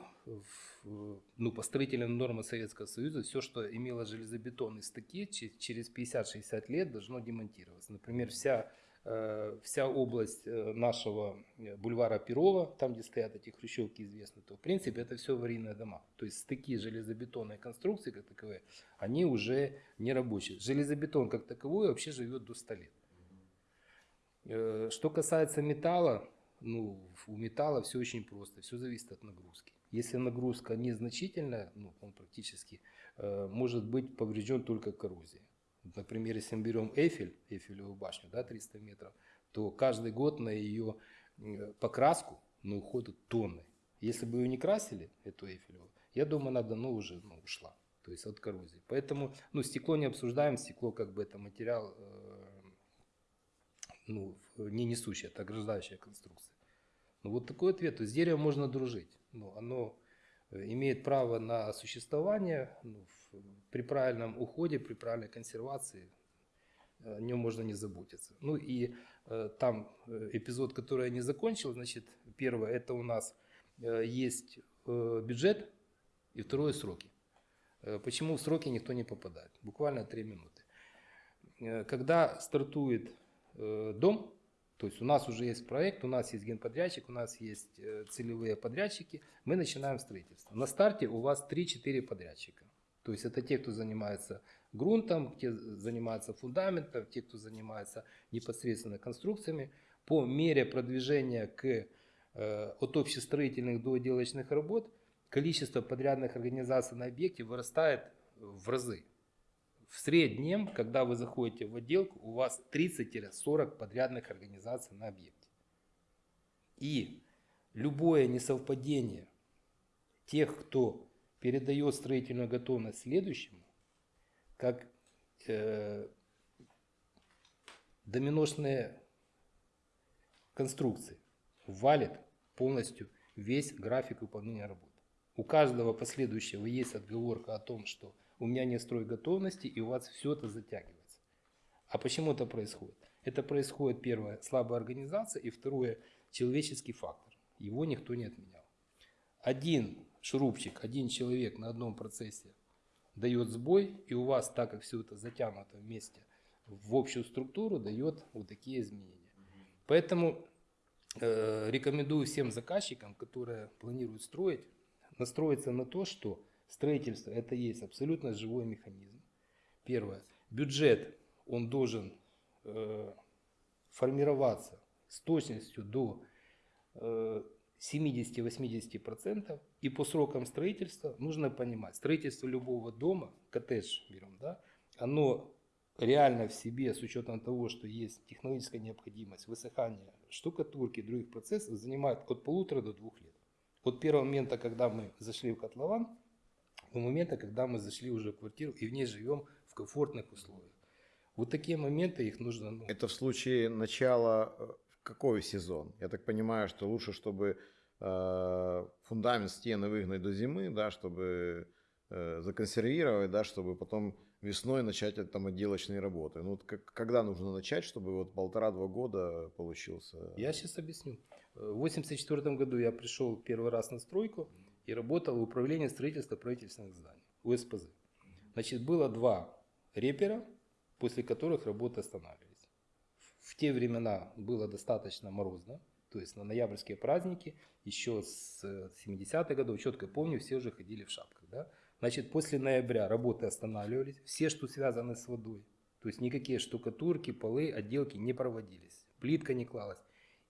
ну, по строительным нормам Советского Союза, все, что имело железобетонные стыки, че- через 50-60 лет должно демонтироваться. Например, вся, э, вся область э, нашего э, бульвара Перова, там, где стоят эти хрущевки известны, то, в принципе, это все аварийные дома. То есть стыки железобетонной конструкции, как таковые, они уже не рабочие. Железобетон как таковой вообще живет до 100 лет. Э, Что касается металла, ну, у металла все очень просто, все зависит от нагрузки. Если нагрузка незначительная, ну, он практически э, может быть поврежден только коррозией. Например, если мы берем Эйфель, Эйфелевую башню, да, 300 метров, то каждый год на ее э, покраску ну, уходят тонны. Если бы ее не красили, эту Эйфелеву, я думаю, она давно уже ну, ушла, то есть от коррозии. Поэтому ну, стекло не обсуждаем, стекло как бы это материал э, ну, не несущая, это ограждающая конструкция. Ну, вот такой ответ. То есть с деревом можно дружить. Ну, оно э, имеет право на существование ну, в- при правильном уходе, при правильной консервации. О нем можно не заботиться. Ну и э, там э, эпизод, который я не закончил, значит, первое, это у нас э, есть э, бюджет и второе сроки. Э, Почему в сроки никто не попадает? Буквально три минуты. Э, Когда стартует э, дом, то есть у нас уже есть проект, у нас есть генподрядчик, у нас есть э, целевые подрядчики, мы начинаем строительство. На старте у вас 3-4 подрядчика. То есть это те, кто занимается грунтом, те занимаются фундаментом, те, кто занимается непосредственно конструкциями. По мере продвижения к, э, от общестроительных до отделочных работ количество подрядных организаций на объекте вырастает в разы. В среднем, когда вы заходите в отделку, у вас 30-40 подрядных организаций на объекте. И любое несовпадение тех, кто передает строительную готовность следующему, как э, доминошные конструкции, валит полностью весь график выполнения работ. У каждого последующего есть отговорка о том, что у меня нет строй готовности, и у вас все это затягивается. А почему это происходит? Это происходит, первое, слабая организация, и второе, человеческий фактор. Его никто не отменял. Один шурупчик, один человек на одном процессе дает сбой, и у вас, так как все это затянуто вместе в общую структуру, дает вот такие изменения. Поэтому э, рекомендую всем заказчикам, которые планируют строить, настроиться на то, что строительство это есть абсолютно живой механизм. Первое. Бюджет, он должен э, формироваться с точностью до э, 70-80%. И по срокам строительства нужно понимать, строительство любого дома, коттедж берем, да, оно реально в себе, с учетом того, что есть технологическая необходимость, высыхание штукатурки и других процессов, занимает от полутора до двух лет. От первого момента, когда мы зашли в котлован, до момента, когда мы зашли уже в квартиру и в ней живем в комфортных условиях. Вот такие моменты, их нужно... ну, Это в случае начала э, какой сезон? Я так понимаю, что лучше, чтобы э, фундамент стены выгнать до зимы, да, чтобы э, законсервировать, да, чтобы потом весной начать там отделочные работы. Ну, вот как, когда нужно начать, чтобы вот полтора-два года получился? Я сейчас объясню. Э, В 1984 году я пришел первый раз на стройку и работал в управлении строительства правительственных зданий, УСПЗ. Значит, было два репера, после которых работы останавливались. В те времена было достаточно морозно, то есть на ноябрьские праздники еще с 70-х годов, четко помню, все уже ходили в шапках. Да? Значит, после ноября работы останавливались, все, что связано с водой. То есть никакие штукатурки, полы, отделки не проводились, плитка не клалась.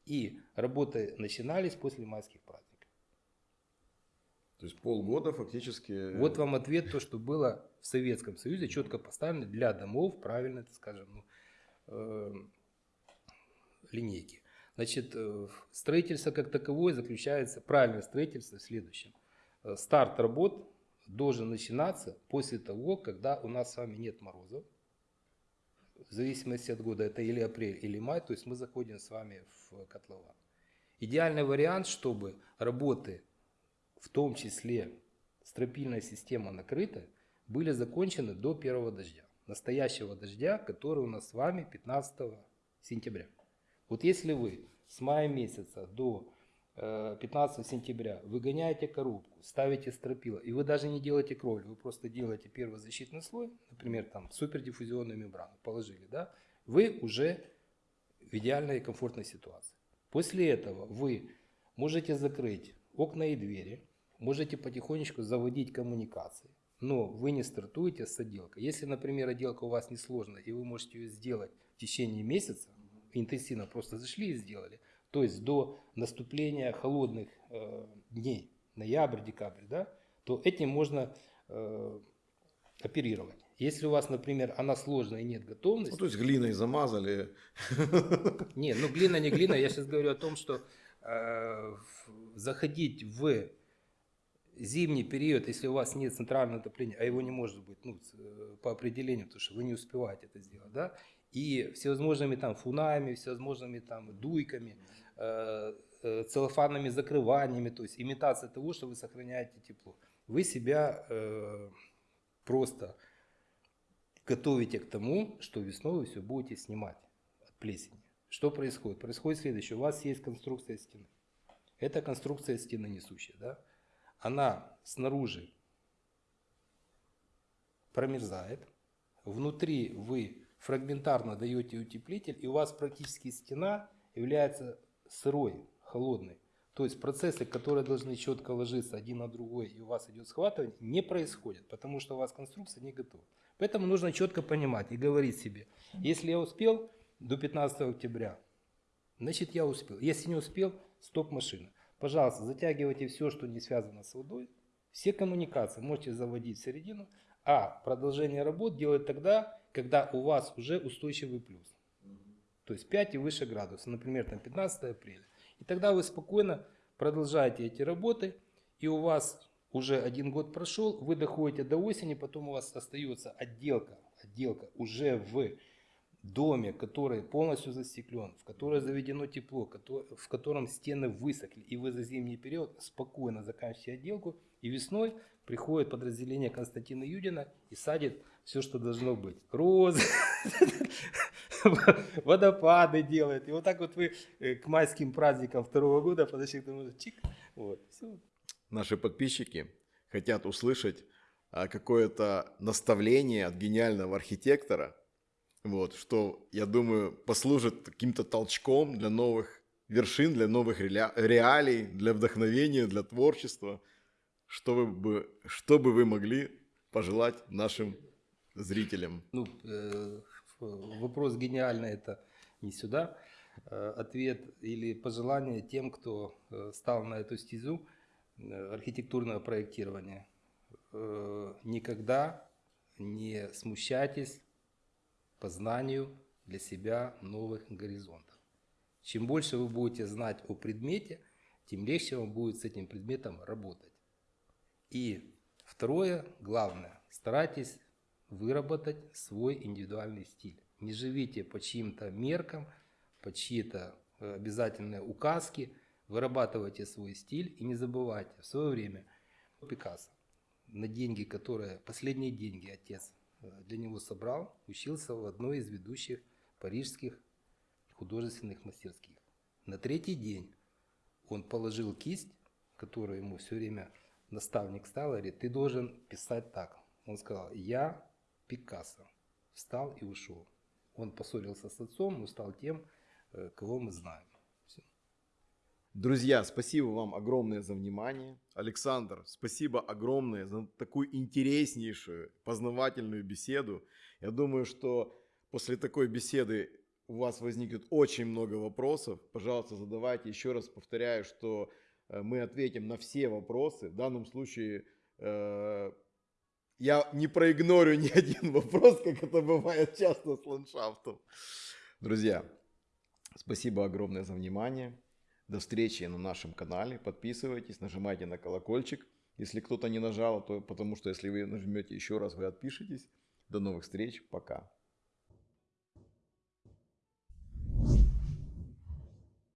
И работы начинались после майских праздников. То есть полгода фактически... Вот вам ответ, то, что было в Советском Союзе, четко поставлено для домов, правильно, это скажем, ну, э, линейки. Значит, э, строительство как таковое заключается, правильное строительство в следующем. Э, старт работ должен начинаться после того, когда у нас с вами нет морозов. В зависимости от года, это или апрель, или май, то есть мы заходим с вами в котлован. Идеальный вариант, чтобы работы, в том числе стропильная система накрыта, были закончены до первого дождя. Настоящего дождя, который у нас с вами 15 сентября. Вот если вы с мая месяца до 15 э, сентября выгоняете коробку, ставите стропила, и вы даже не делаете кровлю, вы просто делаете первый защитный слой, например, там супердиффузионную мембрану положили, да, вы уже в идеальной и комфортной ситуации. После этого вы можете закрыть окна и двери, можете потихонечку заводить коммуникации, но вы не стартуете с отделкой. Если, например, отделка у вас несложная, и вы можете ее сделать в течение месяца, интенсивно просто зашли и сделали. То есть до наступления холодных э, дней, ноябрь, декабрь, да, то этим можно э, оперировать. Если у вас, например, она сложная и нет готовности... Ну, то есть глиной замазали. Не, ну глина не глина. Я сейчас говорю о том, что заходить в зимний период, если у вас нет центрального отопления, а его не может быть ну, э, по определению, потому что вы не успеваете это сделать, да, и всевозможными там фунами, всевозможными там дуйками, э, э, целлофанными закрываниями, то есть имитация того, что вы сохраняете тепло. Вы себя э, просто готовите к тому, что весной вы все будете снимать от плесени. Что происходит? Происходит следующее. У вас есть конструкция стены. Это конструкция стены несущая. Да? Она снаружи промерзает. Внутри вы фрагментарно даете утеплитель, и у вас практически стена является сырой, холодной. То есть процессы, которые должны четко ложиться один на другой, и у вас идет схватывание, не происходят, потому что у вас конструкция не готова. Поэтому нужно четко понимать и говорить себе, если я успел до 15 октября, значит я успел. Если не успел, стоп машина. Пожалуйста, затягивайте все, что не связано с водой. Все коммуникации можете заводить в середину, а продолжение работ делать тогда, когда у вас уже устойчивый плюс. То есть 5 и выше градусов, например, там 15 апреля. И тогда вы спокойно продолжаете эти работы, и у вас уже один год прошел, вы доходите до осени, потом у вас остается отделка, отделка уже в доме, который полностью застеклен, в которое заведено тепло, в котором стены высохли, и вы за зимний период спокойно заканчиваете отделку, и весной приходит подразделение Константина Юдина и садит все, что должно быть. Розы, водопады делает. И вот так вот вы э, к майским праздникам второго года подошли к тому, чик, вот, все. Наши подписчики хотят услышать а, какое-то наставление от гениального архитектора, вот, что, я думаю, послужит каким-то толчком для новых вершин, для новых реалий, для вдохновения, для творчества. Что, вы бы, что бы вы могли пожелать нашим зрителям? Ну, э, вопрос гениальный, это не сюда. Э, ответ или пожелание тем, кто э, стал на эту стезю э, архитектурного проектирования. Э, никогда не смущайтесь познанию для себя новых горизонтов. Чем больше вы будете знать о предмете, тем легче вам будет с этим предметом работать. И второе, главное, старайтесь выработать свой индивидуальный стиль. Не живите по чьим-то меркам, по чьи-то э, обязательные указки, вырабатывайте свой стиль и не забывайте в свое время Пикассо на деньги, которые, последние деньги отец для него собрал, учился в одной из ведущих парижских художественных мастерских. На третий день он положил кисть, которую ему все время наставник стал, говорит, ты должен писать так. Он сказал, я Пикассо. Встал и ушел. Он поссорился с отцом, но стал тем, э, кого мы знаем. Друзья, спасибо вам огромное за внимание. Александр, спасибо огромное за такую интереснейшую, познавательную беседу. Я думаю, что после такой беседы у вас возникнет очень много вопросов. Пожалуйста, задавайте. Еще раз повторяю, что э, мы ответим на все вопросы. В данном случае э, я не проигнорю ни один вопрос, как это бывает часто с ландшафтом. Друзья, спасибо огромное за внимание. До встречи на нашем канале. Подписывайтесь, нажимайте на колокольчик. Если кто-то не нажал, то потому что если вы нажмете еще раз, вы отпишетесь. До новых встреч. Пока.